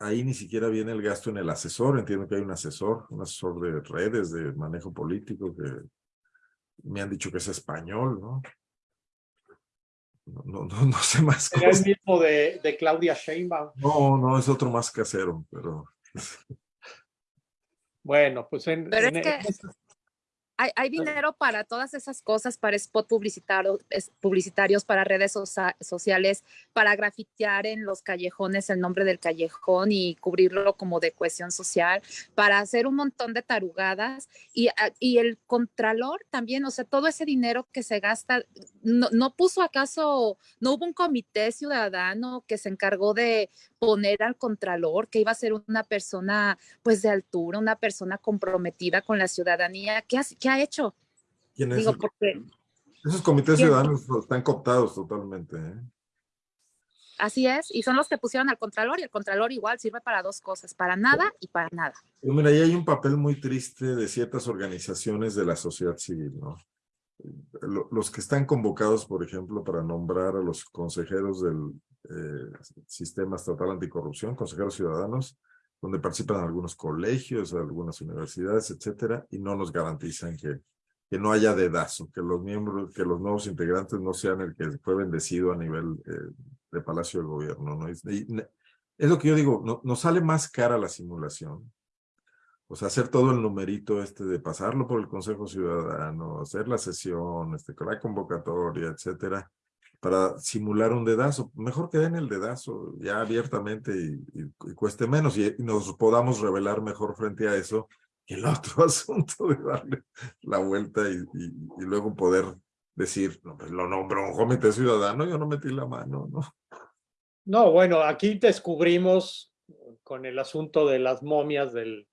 ahí ni siquiera viene el gasto en el asesor, entiendo que hay un asesor, un asesor de redes, de manejo político que me han dicho que es español, ¿no? No, no, no, sé más ¿Era el mismo de, de, Claudia Sheinbaum? No, no, es otro más casero, pero... Bueno, pues en... Pero en, es que hay, hay, dinero para todas esas cosas, para spot publicitario, publicitarios, para redes socia sociales, para grafitear en los callejones el nombre del callejón y cubrirlo como de cohesión social, para hacer un montón de tarugadas. Y, y el contralor también, o sea, todo ese dinero que se gasta, no, no puso acaso, no hubo un comité ciudadano que se encargó de poner al contralor, que iba a ser una persona pues de altura, una persona comprometida con la ciudadanía. ¿Qué ha, qué ha hecho? ¿Quién es Digo, porque, Esos comités ciudadanos están cooptados totalmente. ¿eh? Así es, y son los que pusieron al contralor y el contralor igual sirve para dos cosas, para nada y para nada. Pero mira, ahí hay un papel muy triste de ciertas organizaciones de la sociedad civil, ¿no? Los que están convocados, por ejemplo, para nombrar a los consejeros del eh, Sistema Estatal Anticorrupción, consejeros ciudadanos, donde participan algunos colegios, algunas universidades, etcétera, y no nos garantizan que, que no haya dedazo, que los miembros, que los nuevos integrantes no sean el que fue bendecido a nivel eh, de Palacio de Gobierno, ¿no? Y, es lo que yo digo, no, nos sale más cara la simulación, o sea, hacer todo el numerito este de pasarlo por el Consejo Ciudadano, hacer la sesión, este, la convocatoria, etcétera, para simular un dedazo. Mejor que den el dedazo ya abiertamente y, y, y cueste menos y, y, nos podamos revelar mejor frente a eso que el otro asunto de darle la vuelta y, luego poder decir, no, pues lo nombró un comité ciudadano, yo no metí la mano, ¿no? No, bueno, aquí descubrimos con el asunto de las momias del,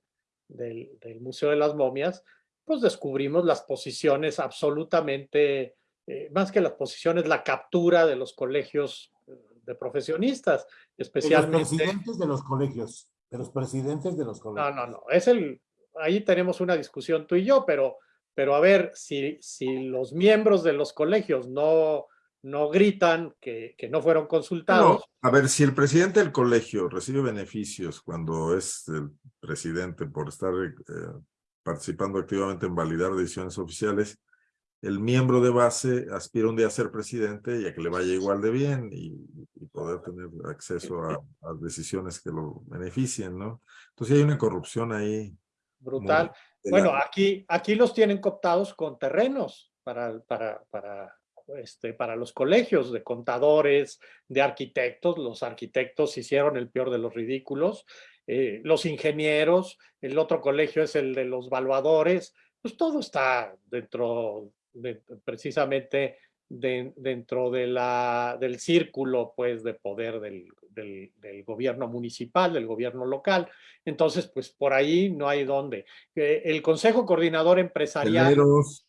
del, del Museo de las Momias, pues descubrimos las posiciones absolutamente eh, más que las posiciones, la captura de los colegios eh, de profesionistas, especialmente... De los presidentes de los colegios, de los presidentes de los colegios. No, no, no, es el... Ahí tenemos una discusión tú y yo, pero, pero a ver, si, si los miembros de los colegios no, no gritan que, que no fueron consultados... No, a ver, si el presidente del colegio recibe beneficios cuando es el presidente por estar eh, participando activamente en validar decisiones oficiales, el miembro de base aspira un día a ser presidente y a que le vaya igual de bien y, y poder tener acceso a, a, decisiones que lo beneficien, ¿no? Entonces hay una corrupción ahí. Brutal. Bueno, aquí, aquí los tienen cooptados con terrenos para, para, para, este, para los colegios de contadores, de arquitectos. Los arquitectos hicieron el peor de los ridículos. Eh, los ingenieros, el otro colegio es el de los valuadores. Pues todo está dentro de, precisamente de, dentro de la, del círculo pues, de poder del, del, del, gobierno municipal, del gobierno local. Entonces, pues por ahí no hay dónde. Eh, el Consejo Coordinador Empresarial... Hoteleros.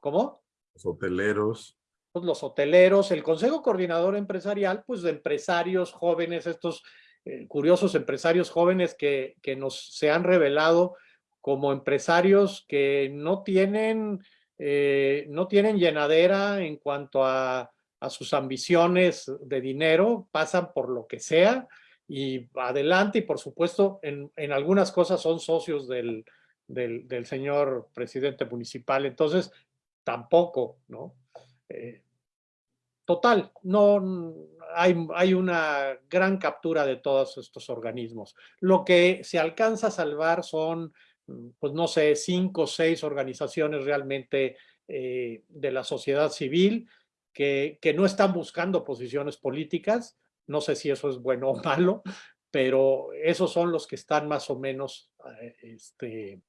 ¿Cómo? Los hoteleros. Pues los hoteleros, el Consejo Coordinador Empresarial, pues de empresarios jóvenes, estos eh, curiosos empresarios jóvenes que, que nos se han revelado como empresarios que no tienen eh, no tienen llenadera en cuanto a, sus ambiciones de dinero, pasan por lo que sea y adelante y por supuesto en, en algunas cosas son socios del, del, del, señor presidente municipal, entonces tampoco, ¿no? Eh, total, no hay, hay una gran captura de todos estos organismos. Lo que se alcanza a salvar son pues no sé, cinco o seis organizaciones realmente eh, de la sociedad civil que, que no están buscando posiciones políticas, no sé si eso es bueno o malo, pero esos son los que están más o menos eh, este,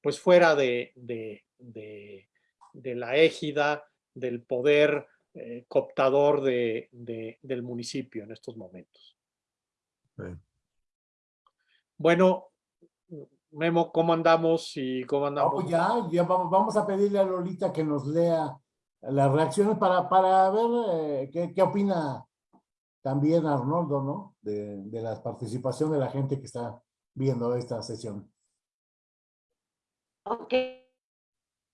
pues fuera de, de, de, la égida del poder eh, cooptador de, del municipio en estos momentos. Bueno, Memo, ¿cómo andamos y cómo andamos? Pues ya, ya vamos a pedirle a Lolita que nos lea las reacciones para, para ver eh, qué, qué, opina también Arnoldo, ¿no? De, de, la participación de la gente que está viendo esta sesión. Ok,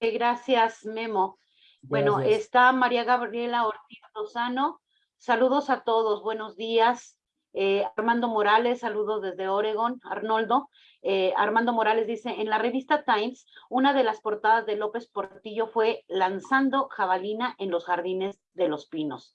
gracias Memo. Bueno, está María Gabriela Ortiz Lozano. Saludos a todos, buenos días. Eh, Armando Morales, saludos desde Oregón. Arnoldo, eh, Armando Morales dice, en la revista Times, una de las portadas de López Portillo fue Lanzando jabalina en los jardines de los pinos.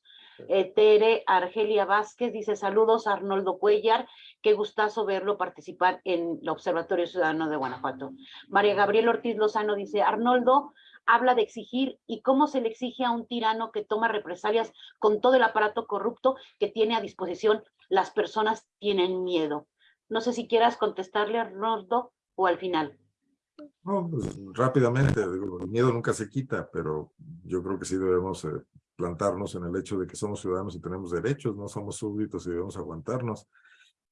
Eh, Tere Argelia Vázquez dice, saludos Arnoldo Cuellar, qué gustazo verlo participar en el Observatorio Ciudadano de Guanajuato. María Gabriela Ortiz Lozano dice, Arnoldo, habla de exigir y cómo se le exige a un tirano que toma represalias con todo el aparato corrupto que tiene a disposición. Las personas tienen miedo. No sé si quieras contestarle a Arnoldo o al final. No, pues, rápidamente, el miedo nunca se quita, pero yo creo que sí debemos eh, plantarnos en el hecho de que somos ciudadanos y tenemos derechos, no somos súbditos y debemos aguantarnos.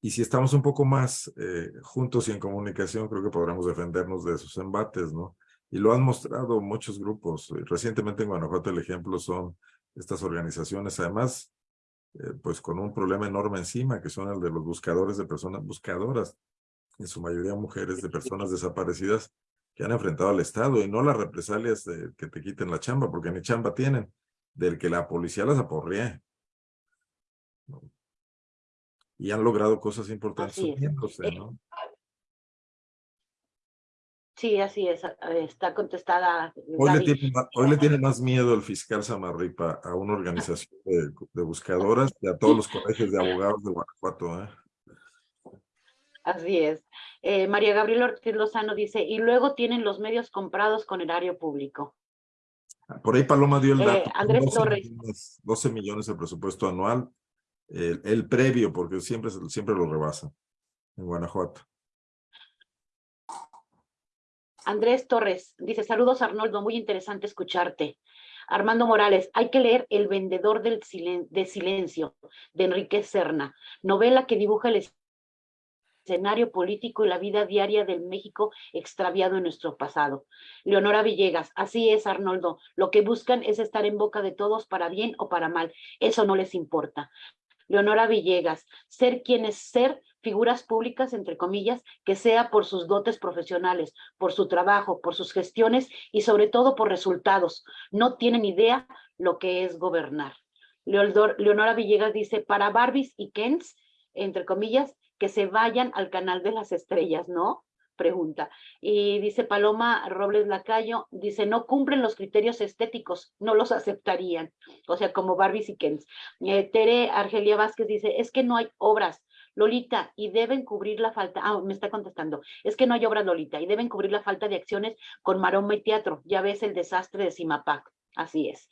Y si estamos un poco más eh, juntos y en comunicación, creo que podremos defendernos de esos embates, ¿no? Y lo han mostrado muchos grupos. Recientemente en Guanajuato el ejemplo son estas organizaciones, además, eh, pues con un problema enorme encima, que son el de los buscadores de personas buscadoras, en su mayoría mujeres de personas desaparecidas que han enfrentado al Estado y no las represalias de que te quiten la chamba, porque ni chamba tienen, del que la policía las aporrea. Y han logrado cosas importantes subiéndose, ¿no? Sí, así es, está contestada. Hoy le, tiene, hoy le, tiene, más miedo el fiscal Samarripa a una organización de, buscadoras que a todos los colegios de abogados de Guanajuato. ¿eh? Así es. Eh, María Gabriela Ortiz Lozano dice, y luego tienen los medios comprados con erario público. Por ahí Paloma dio el eh, dato. Andrés 12 Torres. Millones, 12 millones de presupuesto anual, el, el previo, porque siempre, siempre lo rebasa en Guanajuato. Andrés Torres dice, saludos Arnoldo, muy interesante escucharte. Armando Morales, hay que leer El vendedor del de silencio de Enrique Serna, novela que dibuja el escenario político y la vida diaria del México extraviado en nuestro pasado. Leonora Villegas, así es Arnoldo, lo que buscan es estar en boca de todos para bien o para mal, eso no les importa. Leonora Villegas, ser quien es ser figuras públicas, entre comillas, que sea por sus dotes profesionales, por su trabajo, por sus gestiones y sobre todo por resultados. No tienen idea lo que es gobernar. Leonora Villegas dice, para Barbies y Kens, entre comillas, que se vayan al canal de las estrellas, ¿no? Pregunta. Y dice Paloma Robles Lacayo, dice, no cumplen los criterios estéticos, no los aceptarían. O sea, como Barbies y Kens. Eh, Tere Argelia Vázquez dice, es que no hay obras, Lolita, y deben cubrir la falta, ah, me está contestando, es que no hay obras, Lolita, y deben cubrir la falta de acciones con maroma y teatro, ya ves el desastre de Cimapac, así es.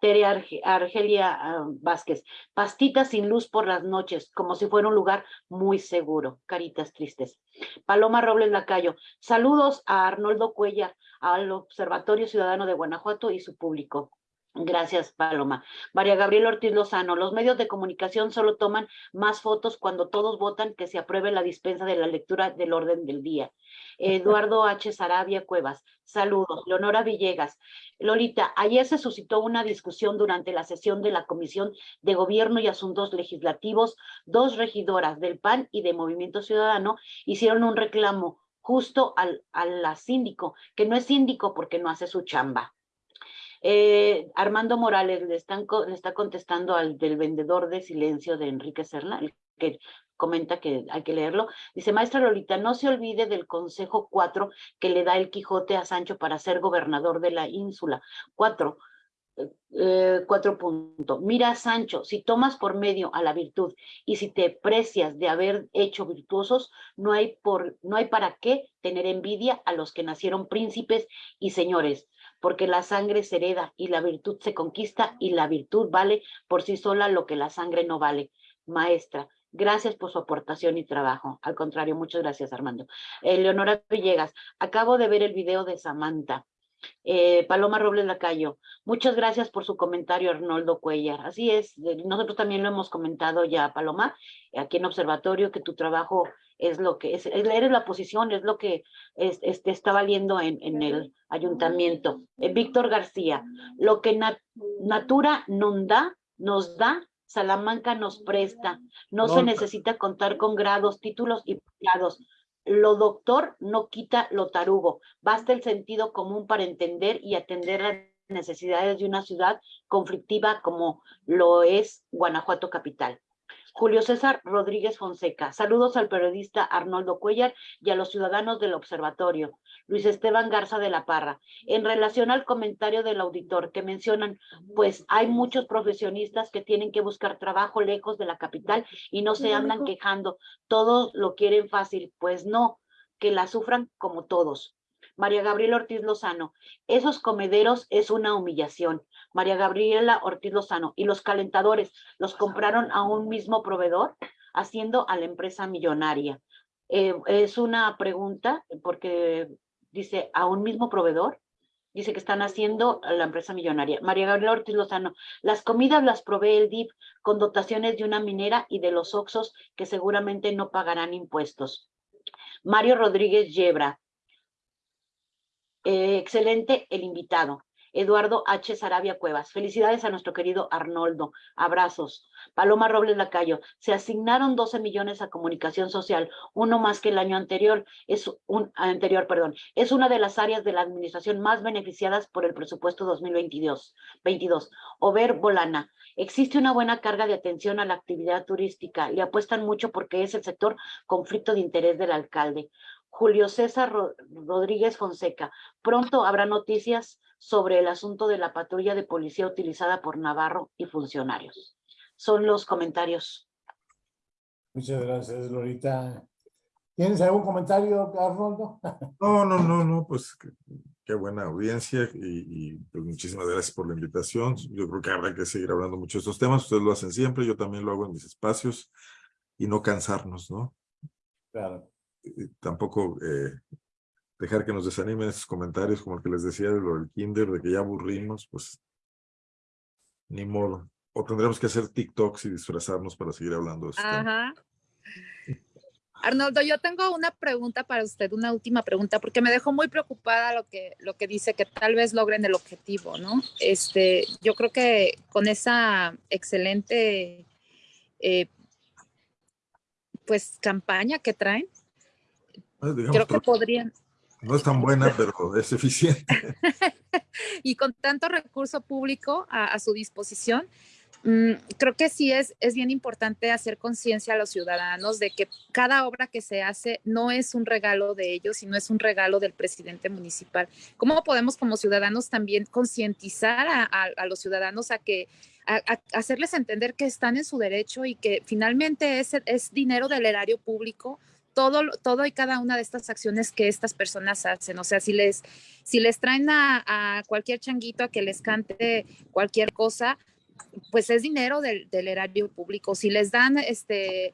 Tere Argelia ah, Vázquez, pastitas sin luz por las noches, como si fuera un lugar muy seguro, caritas tristes. Paloma Robles Lacayo, saludos a Arnoldo Cuellar, al Observatorio Ciudadano de Guanajuato y su público. Gracias, Paloma. María Gabriela Ortiz Lozano, los medios de comunicación solo toman más fotos cuando todos votan que se apruebe la dispensa de la lectura del orden del día. Eduardo H. Sarabia Cuevas, saludos. Leonora Villegas. Lolita, ayer se suscitó una discusión durante la sesión de la Comisión de Gobierno y Asuntos Legislativos. Dos regidoras del PAN y de Movimiento Ciudadano hicieron un reclamo justo al, al síndico, que no es síndico porque no hace su chamba. Eh, Armando Morales le, están, le está contestando al del vendedor de silencio de Enrique Serna, que comenta que hay que leerlo. Dice, maestra Lolita, no se olvide del consejo 4 que le da el Quijote a Sancho para ser gobernador de la ínsula. 4. Eh, cuatro puntos. Mira, Sancho, si tomas por medio a la virtud y si te precias de haber hecho virtuosos, no hay, por, no hay para qué tener envidia a los que nacieron príncipes y señores porque la sangre se hereda y la virtud se conquista y la virtud vale por sí sola lo que la sangre no vale. Maestra, Gracias por su aportación y trabajo. Al contrario, muchas gracias, Armando. Leonora Villegas, acabo de ver el video de Samantha. Eh, Paloma Robles Lacayo, muchas gracias por su comentario, Arnoldo Cuellar. Así es, nosotros también lo hemos comentado ya, Paloma, aquí en Observatorio, que tu trabajo es lo que es, eres la posición, es lo que este, está valiendo en, en el ayuntamiento. Eh, Víctor García, lo que Natura nos da, nos da, Salamanca nos presta. No, se necesita contar con grados, títulos y grados lo doctor no quita lo tarugo. Basta el sentido común para entender y atender las necesidades de una ciudad conflictiva como lo es Guanajuato capital. Julio César Rodríguez Fonseca. Saludos al periodista Arnoldo Cuellar y a los ciudadanos del observatorio. Luis Esteban Garza de la Parra. En relación al comentario del auditor que mencionan, pues hay muchos profesionistas que tienen que buscar trabajo lejos de la capital y no se andan quejando. Todos lo quieren fácil. Pues no, que la sufran como todos. María Gabriela Ortiz Lozano, esos comederos es una humillación. María Gabriela Ortiz Lozano, y los calentadores los compraron a un mismo proveedor, haciendo a la empresa millonaria. Eh, es una pregunta, porque dice, ¿a un mismo proveedor? Dice que están haciendo a la empresa millonaria. María Gabriela Ortiz Lozano, las comidas las provee el DIP con dotaciones de una minera y de los Oxos que seguramente no pagarán impuestos. Mario Rodríguez Yebra, eh, excelente el invitado. Eduardo H. Sarabia Cuevas. Felicidades a nuestro querido Arnoldo. Abrazos. Paloma Robles Lacayo. Se asignaron 12 millones a comunicación social, uno más que el año anterior. Es un anterior, perdón. Es una de las áreas de la administración más beneficiadas por el presupuesto 2022. 22. Over Bolana. Existe una buena carga de atención a la actividad turística. Le apuestan mucho porque es el sector conflicto de interés del alcalde. Julio César Rodríguez Fonseca. Pronto habrá noticias sobre el asunto de la patrulla de policía utilizada por Navarro y funcionarios. Son los comentarios. Muchas gracias, Lorita. ¿Tienes algún comentario, Arnoldo? No, no, no, no, pues qué, buena audiencia y, pues muchísimas gracias por la invitación. Yo creo que habrá que seguir hablando mucho de estos temas. Ustedes lo hacen siempre, yo también lo hago en mis espacios y no cansarnos, ¿no? Claro tampoco eh, dejar que nos desanimen esos comentarios, como el que les decía de lo del kinder, de que ya aburrimos, pues ni modo. O tendremos que hacer TikToks y disfrazarnos para seguir hablando de eso. Ajá. Arnoldo, yo tengo una pregunta para usted, una última pregunta, porque me dejó muy preocupada lo que, lo que dice que tal vez logren el objetivo, ¿no? Este, yo creo que con esa excelente eh, pues campaña que traen, Ah, Creo que podrían. No es tan buena, pero es eficiente. y con tanto recurso público a, su disposición, mm, creo que sí es, es bien importante hacer conciencia a los ciudadanos de que cada obra que se hace no es un regalo de ellos, sino es un regalo del presidente municipal. ¿Cómo podemos como ciudadanos también concientizar a, los ciudadanos a que a, hacerles entender que están en su derecho y que finalmente es, es dinero del erario público todo, todo y cada una de estas acciones que estas personas hacen. O sea, si les, si les traen a, cualquier changuito a que les cante cualquier cosa, pues es dinero del, erario público. Si les dan este,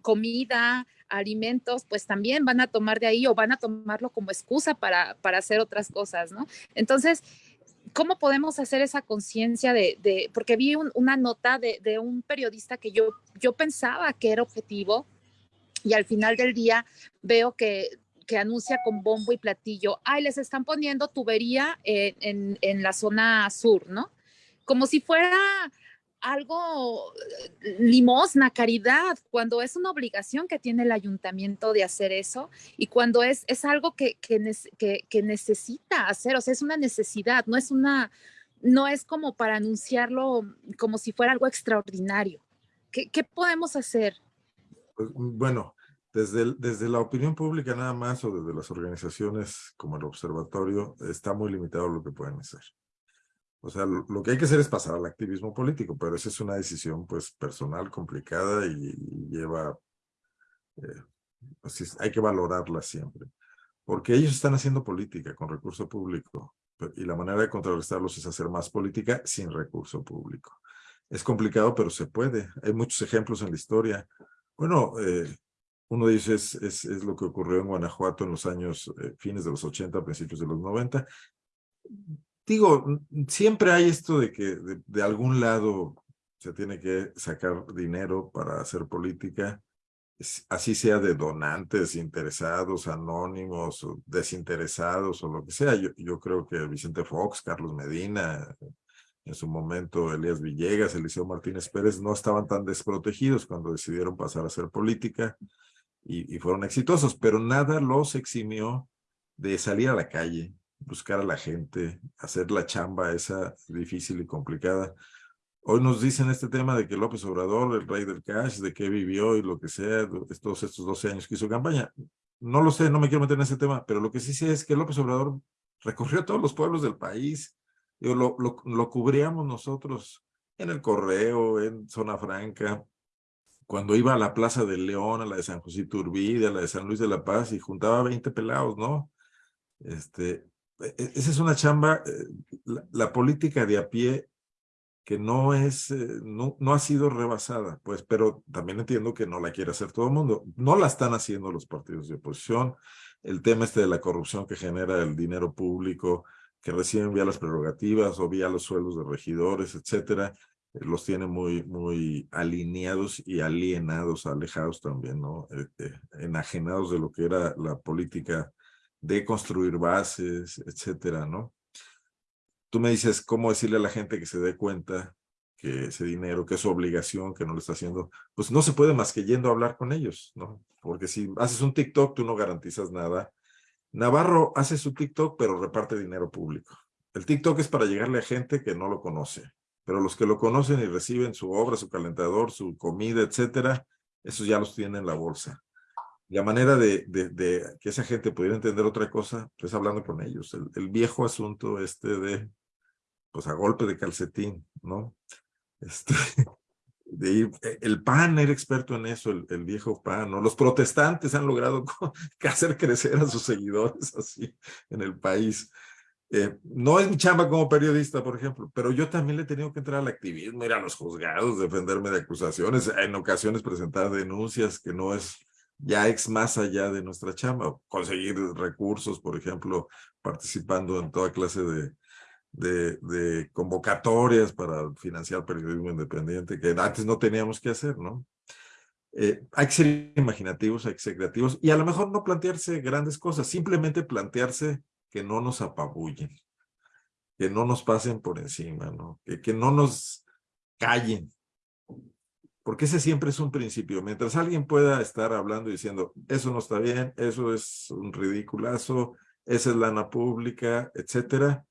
comida, alimentos, pues también van a tomar de ahí o van a tomarlo como excusa para, para hacer otras cosas, ¿no? Entonces, ¿cómo podemos hacer esa conciencia de, porque vi una nota de, de, un periodista que yo, yo pensaba que era objetivo, y al final del día veo que, que anuncia con bombo y platillo, ay, les están poniendo tubería en, en, la zona sur, ¿no? Como si fuera algo eh, limosna, caridad, cuando es una obligación que tiene el ayuntamiento de hacer eso y cuando es, es algo que, que, que, necesita hacer, o sea, es una necesidad, no es una, no es como para anunciarlo como si fuera algo extraordinario. ¿Qué, qué podemos hacer? Pues, mm, bueno, desde, desde la opinión pública nada más o desde las organizaciones como el observatorio, está muy limitado lo que pueden hacer. O sea, lo, que hay que hacer es pasar al activismo político, pero esa es una decisión pues personal, complicada y, lleva, eh, hay que valorarla siempre. Porque ellos están haciendo política con recurso público y la manera de contrarrestarlos es hacer más política sin recurso público. Es complicado, pero se puede. Hay muchos ejemplos en la historia. Bueno, eh, uno ellos es, es, lo que ocurrió en Guanajuato en los años, eh, fines de los 80, principios de los 90. Digo, siempre hay esto de que de, algún lado se tiene que sacar dinero para hacer política así sea de donantes, interesados, anónimos, desinteresados o lo que sea. Yo, yo creo que Vicente Fox, Carlos Medina, en su momento Elías Villegas, Eliseo Martínez Pérez no estaban tan desprotegidos cuando decidieron pasar a hacer política y, fueron exitosos, pero nada los eximió de salir a la calle, buscar a la gente, hacer la chamba esa difícil y complicada. Hoy nos dicen este tema de que López Obrador, el rey del cash, de qué vivió y lo que sea, todos estos 12 años que hizo campaña. No lo sé, no me quiero meter en ese tema, pero lo que sí sé es que López Obrador recorrió todos los pueblos del país. Lo, lo, lo cubríamos nosotros en el Correo, en Zona Franca, cuando iba a la Plaza del León, a la de San José Iturbide, a la de San Luis de la Paz, y juntaba 20 pelados, ¿no? Este, e, e, esa es una chamba, eh, la, política de a pie que no es, eh, no, ha sido rebasada, pues, pero también entiendo que no la quiere hacer todo el mundo. No la están haciendo los partidos de oposición. El tema este de la corrupción que genera el dinero público, que reciben vía las prerrogativas o vía los sueldos de regidores, etcétera, los tiene muy, muy alineados y alienados, alejados también, ¿no? Eh, enajenados de lo que era la política de construir bases, etcétera, ¿no? tú me dices cómo decirle a la gente que se dé cuenta que ese dinero, que es su obligación, que no lo está haciendo, pues no se puede más que yendo a hablar con ellos, ¿no? Porque si haces un TikTok, tú no garantizas nada. Navarro hace su TikTok, pero reparte dinero público. El TikTok es para llegarle a gente que no lo conoce, pero los que lo conocen y reciben su obra, su calentador, su comida, etcétera, esos ya los tienen en la bolsa. La manera de, que esa gente pudiera entender otra cosa, pues hablando con ellos. El, viejo asunto este de pues a golpe de calcetín, ¿no? Este, e, el PAN era experto en eso, el, el, viejo PAN, ¿no? Los protestantes han logrado hacer crecer a sus seguidores así en el país. Eh, no es mi chamba como periodista, por ejemplo, pero yo también le he tenido que entrar al activismo, ir a los juzgados, defenderme de acusaciones, en ocasiones presentar denuncias que no es ya ex más allá de nuestra chamba, conseguir recursos, por ejemplo, participando en toda clase de, de, convocatorias para financiar periodismo independiente que antes no teníamos que hacer, ¿no? Eh, hay que ser imaginativos, hay que ser creativos y a lo mejor no plantearse grandes cosas, simplemente plantearse que no nos apabullen, que no nos pasen por encima, ¿no? Que, no nos callen, porque ese siempre es un principio. Mientras alguien pueda estar hablando y diciendo, eso no está bien, eso es un ridiculazo, esa es lana pública, etcétera,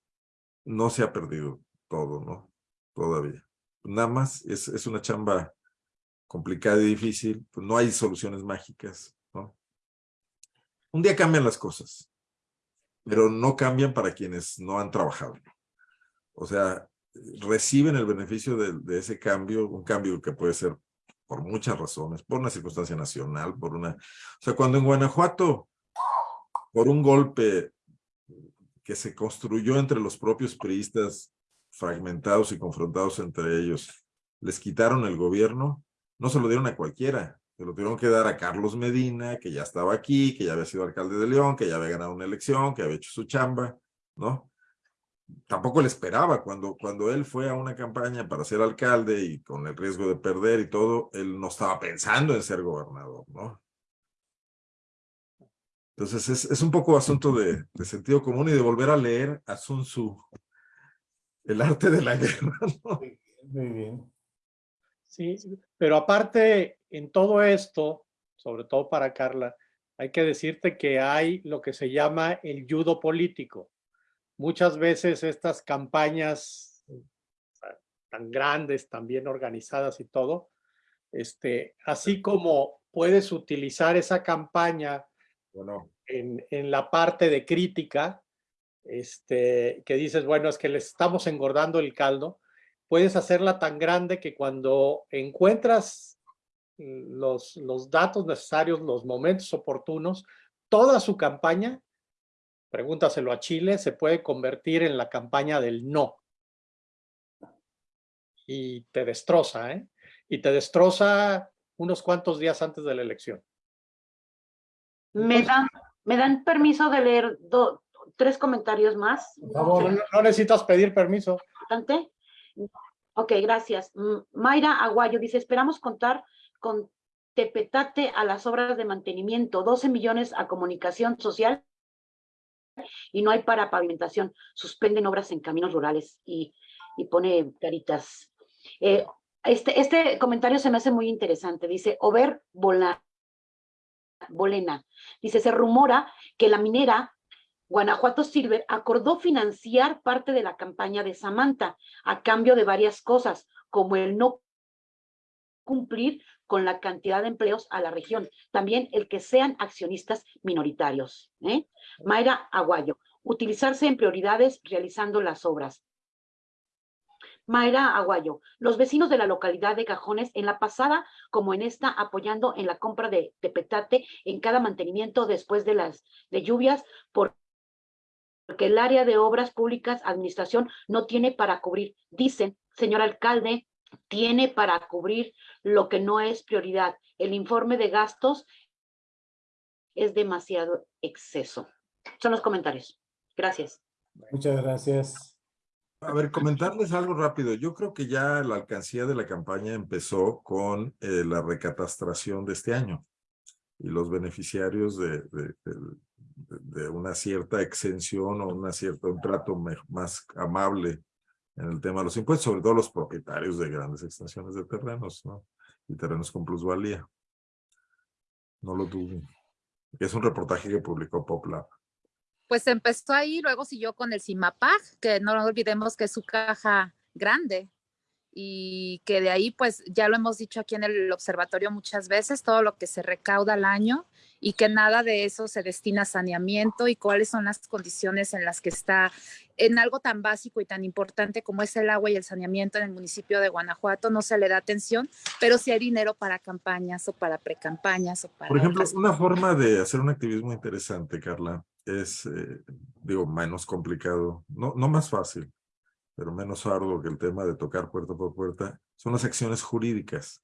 no se ha perdido todo, ¿no? Todavía. Nada más es, una chamba complicada y difícil, pues no hay soluciones mágicas. Un día cambian las cosas, pero no cambian para quienes no han trabajado. O sea, reciben el beneficio de, ese cambio, un cambio que puede ser por muchas razones, por una circunstancia nacional, por una... O sea, cuando en Guanajuato, por un golpe que se construyó entre los propios priistas fragmentados y confrontados entre ellos, les quitaron el gobierno, no se lo dieron a cualquiera, se lo tuvieron que dar a Carlos Medina, que ya estaba aquí, que ya había sido alcalde de León, que ya había ganado una elección, que había hecho su chamba, ¿no? Tampoco le esperaba cuando, cuando él fue a una campaña para ser alcalde y con el riesgo de perder y todo, él no estaba pensando en ser gobernador, ¿no? Entonces es, es un poco asunto de, de, sentido común y de volver a leer a Sun Tzu, el arte de la guerra. ¿no? Muy bien. Sí, pero aparte en todo esto, sobre todo para Carla, hay que decirte que hay lo que se llama el judo político. Muchas veces estas campañas tan grandes, tan bien organizadas y todo, este, así como puedes utilizar esa campaña bueno. en, en, la parte de crítica, este, que dices, bueno, es que le estamos engordando el caldo, puedes hacerla tan grande que cuando encuentras los, los datos necesarios, los momentos oportunos, toda su campaña, pregúntaselo a Chile, se puede convertir en la campaña del no. y te destroza, ¿eh? Y te destroza unos cuantos días antes de la elección. ¿Me dan, ¿me dan permiso de leer do- tres comentarios más? Por favor. No, no necesitas pedir permiso. importante. Ok, gracias. Mm, Mayra Aguayo dice, esperamos contar con Tepetate a las obras de mantenimiento, 12 millones a comunicación social y no hay para pavimentación. Suspenden obras en caminos rurales y, y pone caritas. Eh, este, este comentario se me hace muy interesante. Dice, Over Bolena. Dice, se rumora que la minera Guanajuato Silver acordó financiar parte de la campaña de Samantha a cambio de varias cosas, como el no cumplir con la cantidad de empleos a la región, también el que sean accionistas minoritarios. ¿eh? Mayra Aguayo, utilizarse en prioridades realizando las obras. Mayra Aguayo, los vecinos de la localidad de Cajones, en la pasada como en esta, apoyando en la compra de, de petate en cada mantenimiento después de las de lluvias, por porque el área de obras públicas, administración, no tiene para cubrir. Dicen, señor alcalde, tiene para cubrir lo que no es prioridad. El informe de gastos es demasiado exceso. Son los comentarios. Gracias. Muchas gracias. A ver, comentarles algo rápido. Yo creo que ya la alcancía de la campaña empezó con eh, la recatastración de este año y los beneficiarios de, de- de- de una cierta exención o una cierta, un trato más amable en el tema de los impuestos, sobre todo los propietarios de grandes extensiones de terrenos, ¿no? Y terrenos con plusvalía. No lo duden. Es un reportaje que publicó PopLab. Pues empezó ahí, luego siguió con el CIMAPAG, que no olvidemos que es su caja grande y que de ahí, pues ya lo hemos dicho aquí en el observatorio muchas veces, todo lo que se recauda al año y que nada de eso se destina a saneamiento y cuáles son las condiciones en las que está en algo tan básico y tan importante como es el agua y el saneamiento en el municipio de Guanajuato, no se le da atención, pero sí hay dinero para campañas o para precampañas o para... Por ejemplo, otras una forma de hacer un activismo interesante, Carla, es, eh, digo, menos complicado, no, no más fácil, pero menos arduo que el tema de tocar puerta por puerta, son las acciones jurídicas.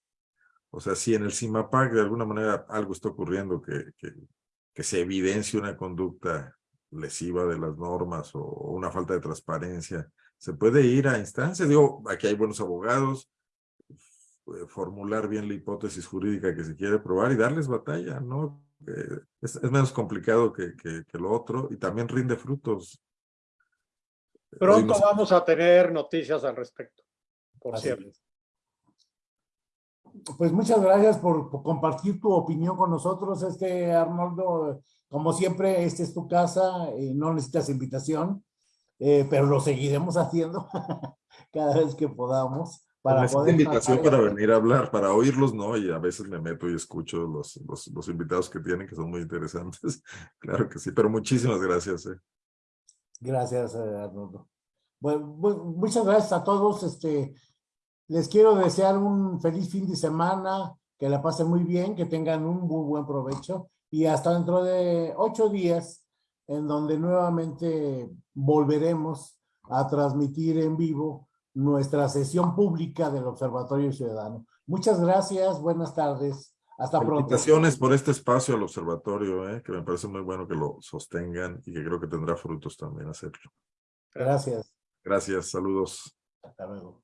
O sea, si en el CIMAPAC de alguna manera algo está ocurriendo que, que, se evidencie una conducta lesiva de las normas o, una falta de transparencia, se puede ir a instancias. Digo, aquí hay buenos abogados, eh, formular bien la hipótesis jurídica que se quiere probar y darles batalla, ¿no? Eh, es, menos complicado que, que lo otro y también rinde frutos. Pronto vamos a tener noticias al respecto, por Así cierto. es. Pues muchas gracias por, por compartir tu opinión con nosotros, este Arnoldo. Como siempre, esta es tu casa, y no necesitas invitación, eh, pero lo seguiremos haciendo cada vez que podamos. Para Necesito poder invitación para venir a hablar, para oírlos, ¿no? Y a veces me meto y escucho los, los, los invitados que tienen, que son muy interesantes. Claro que sí, pero muchísimas gracias. eh. Gracias, eh, Arnoldo. Bueno, bu- muchas gracias a todos. Este, les quiero desear un feliz fin de semana, que la pasen muy bien, que tengan un buen provecho y hasta dentro de ocho días, en donde nuevamente volveremos a transmitir en vivo nuestra sesión pública del Observatorio Ciudadano. Muchas gracias, buenas tardes, hasta pronto. Felicitaciones por este espacio al observatorio, eh, que me parece muy bueno que lo sostengan y que creo que tendrá frutos también hacerlo. Gracias, Gracias, saludos. hasta luego.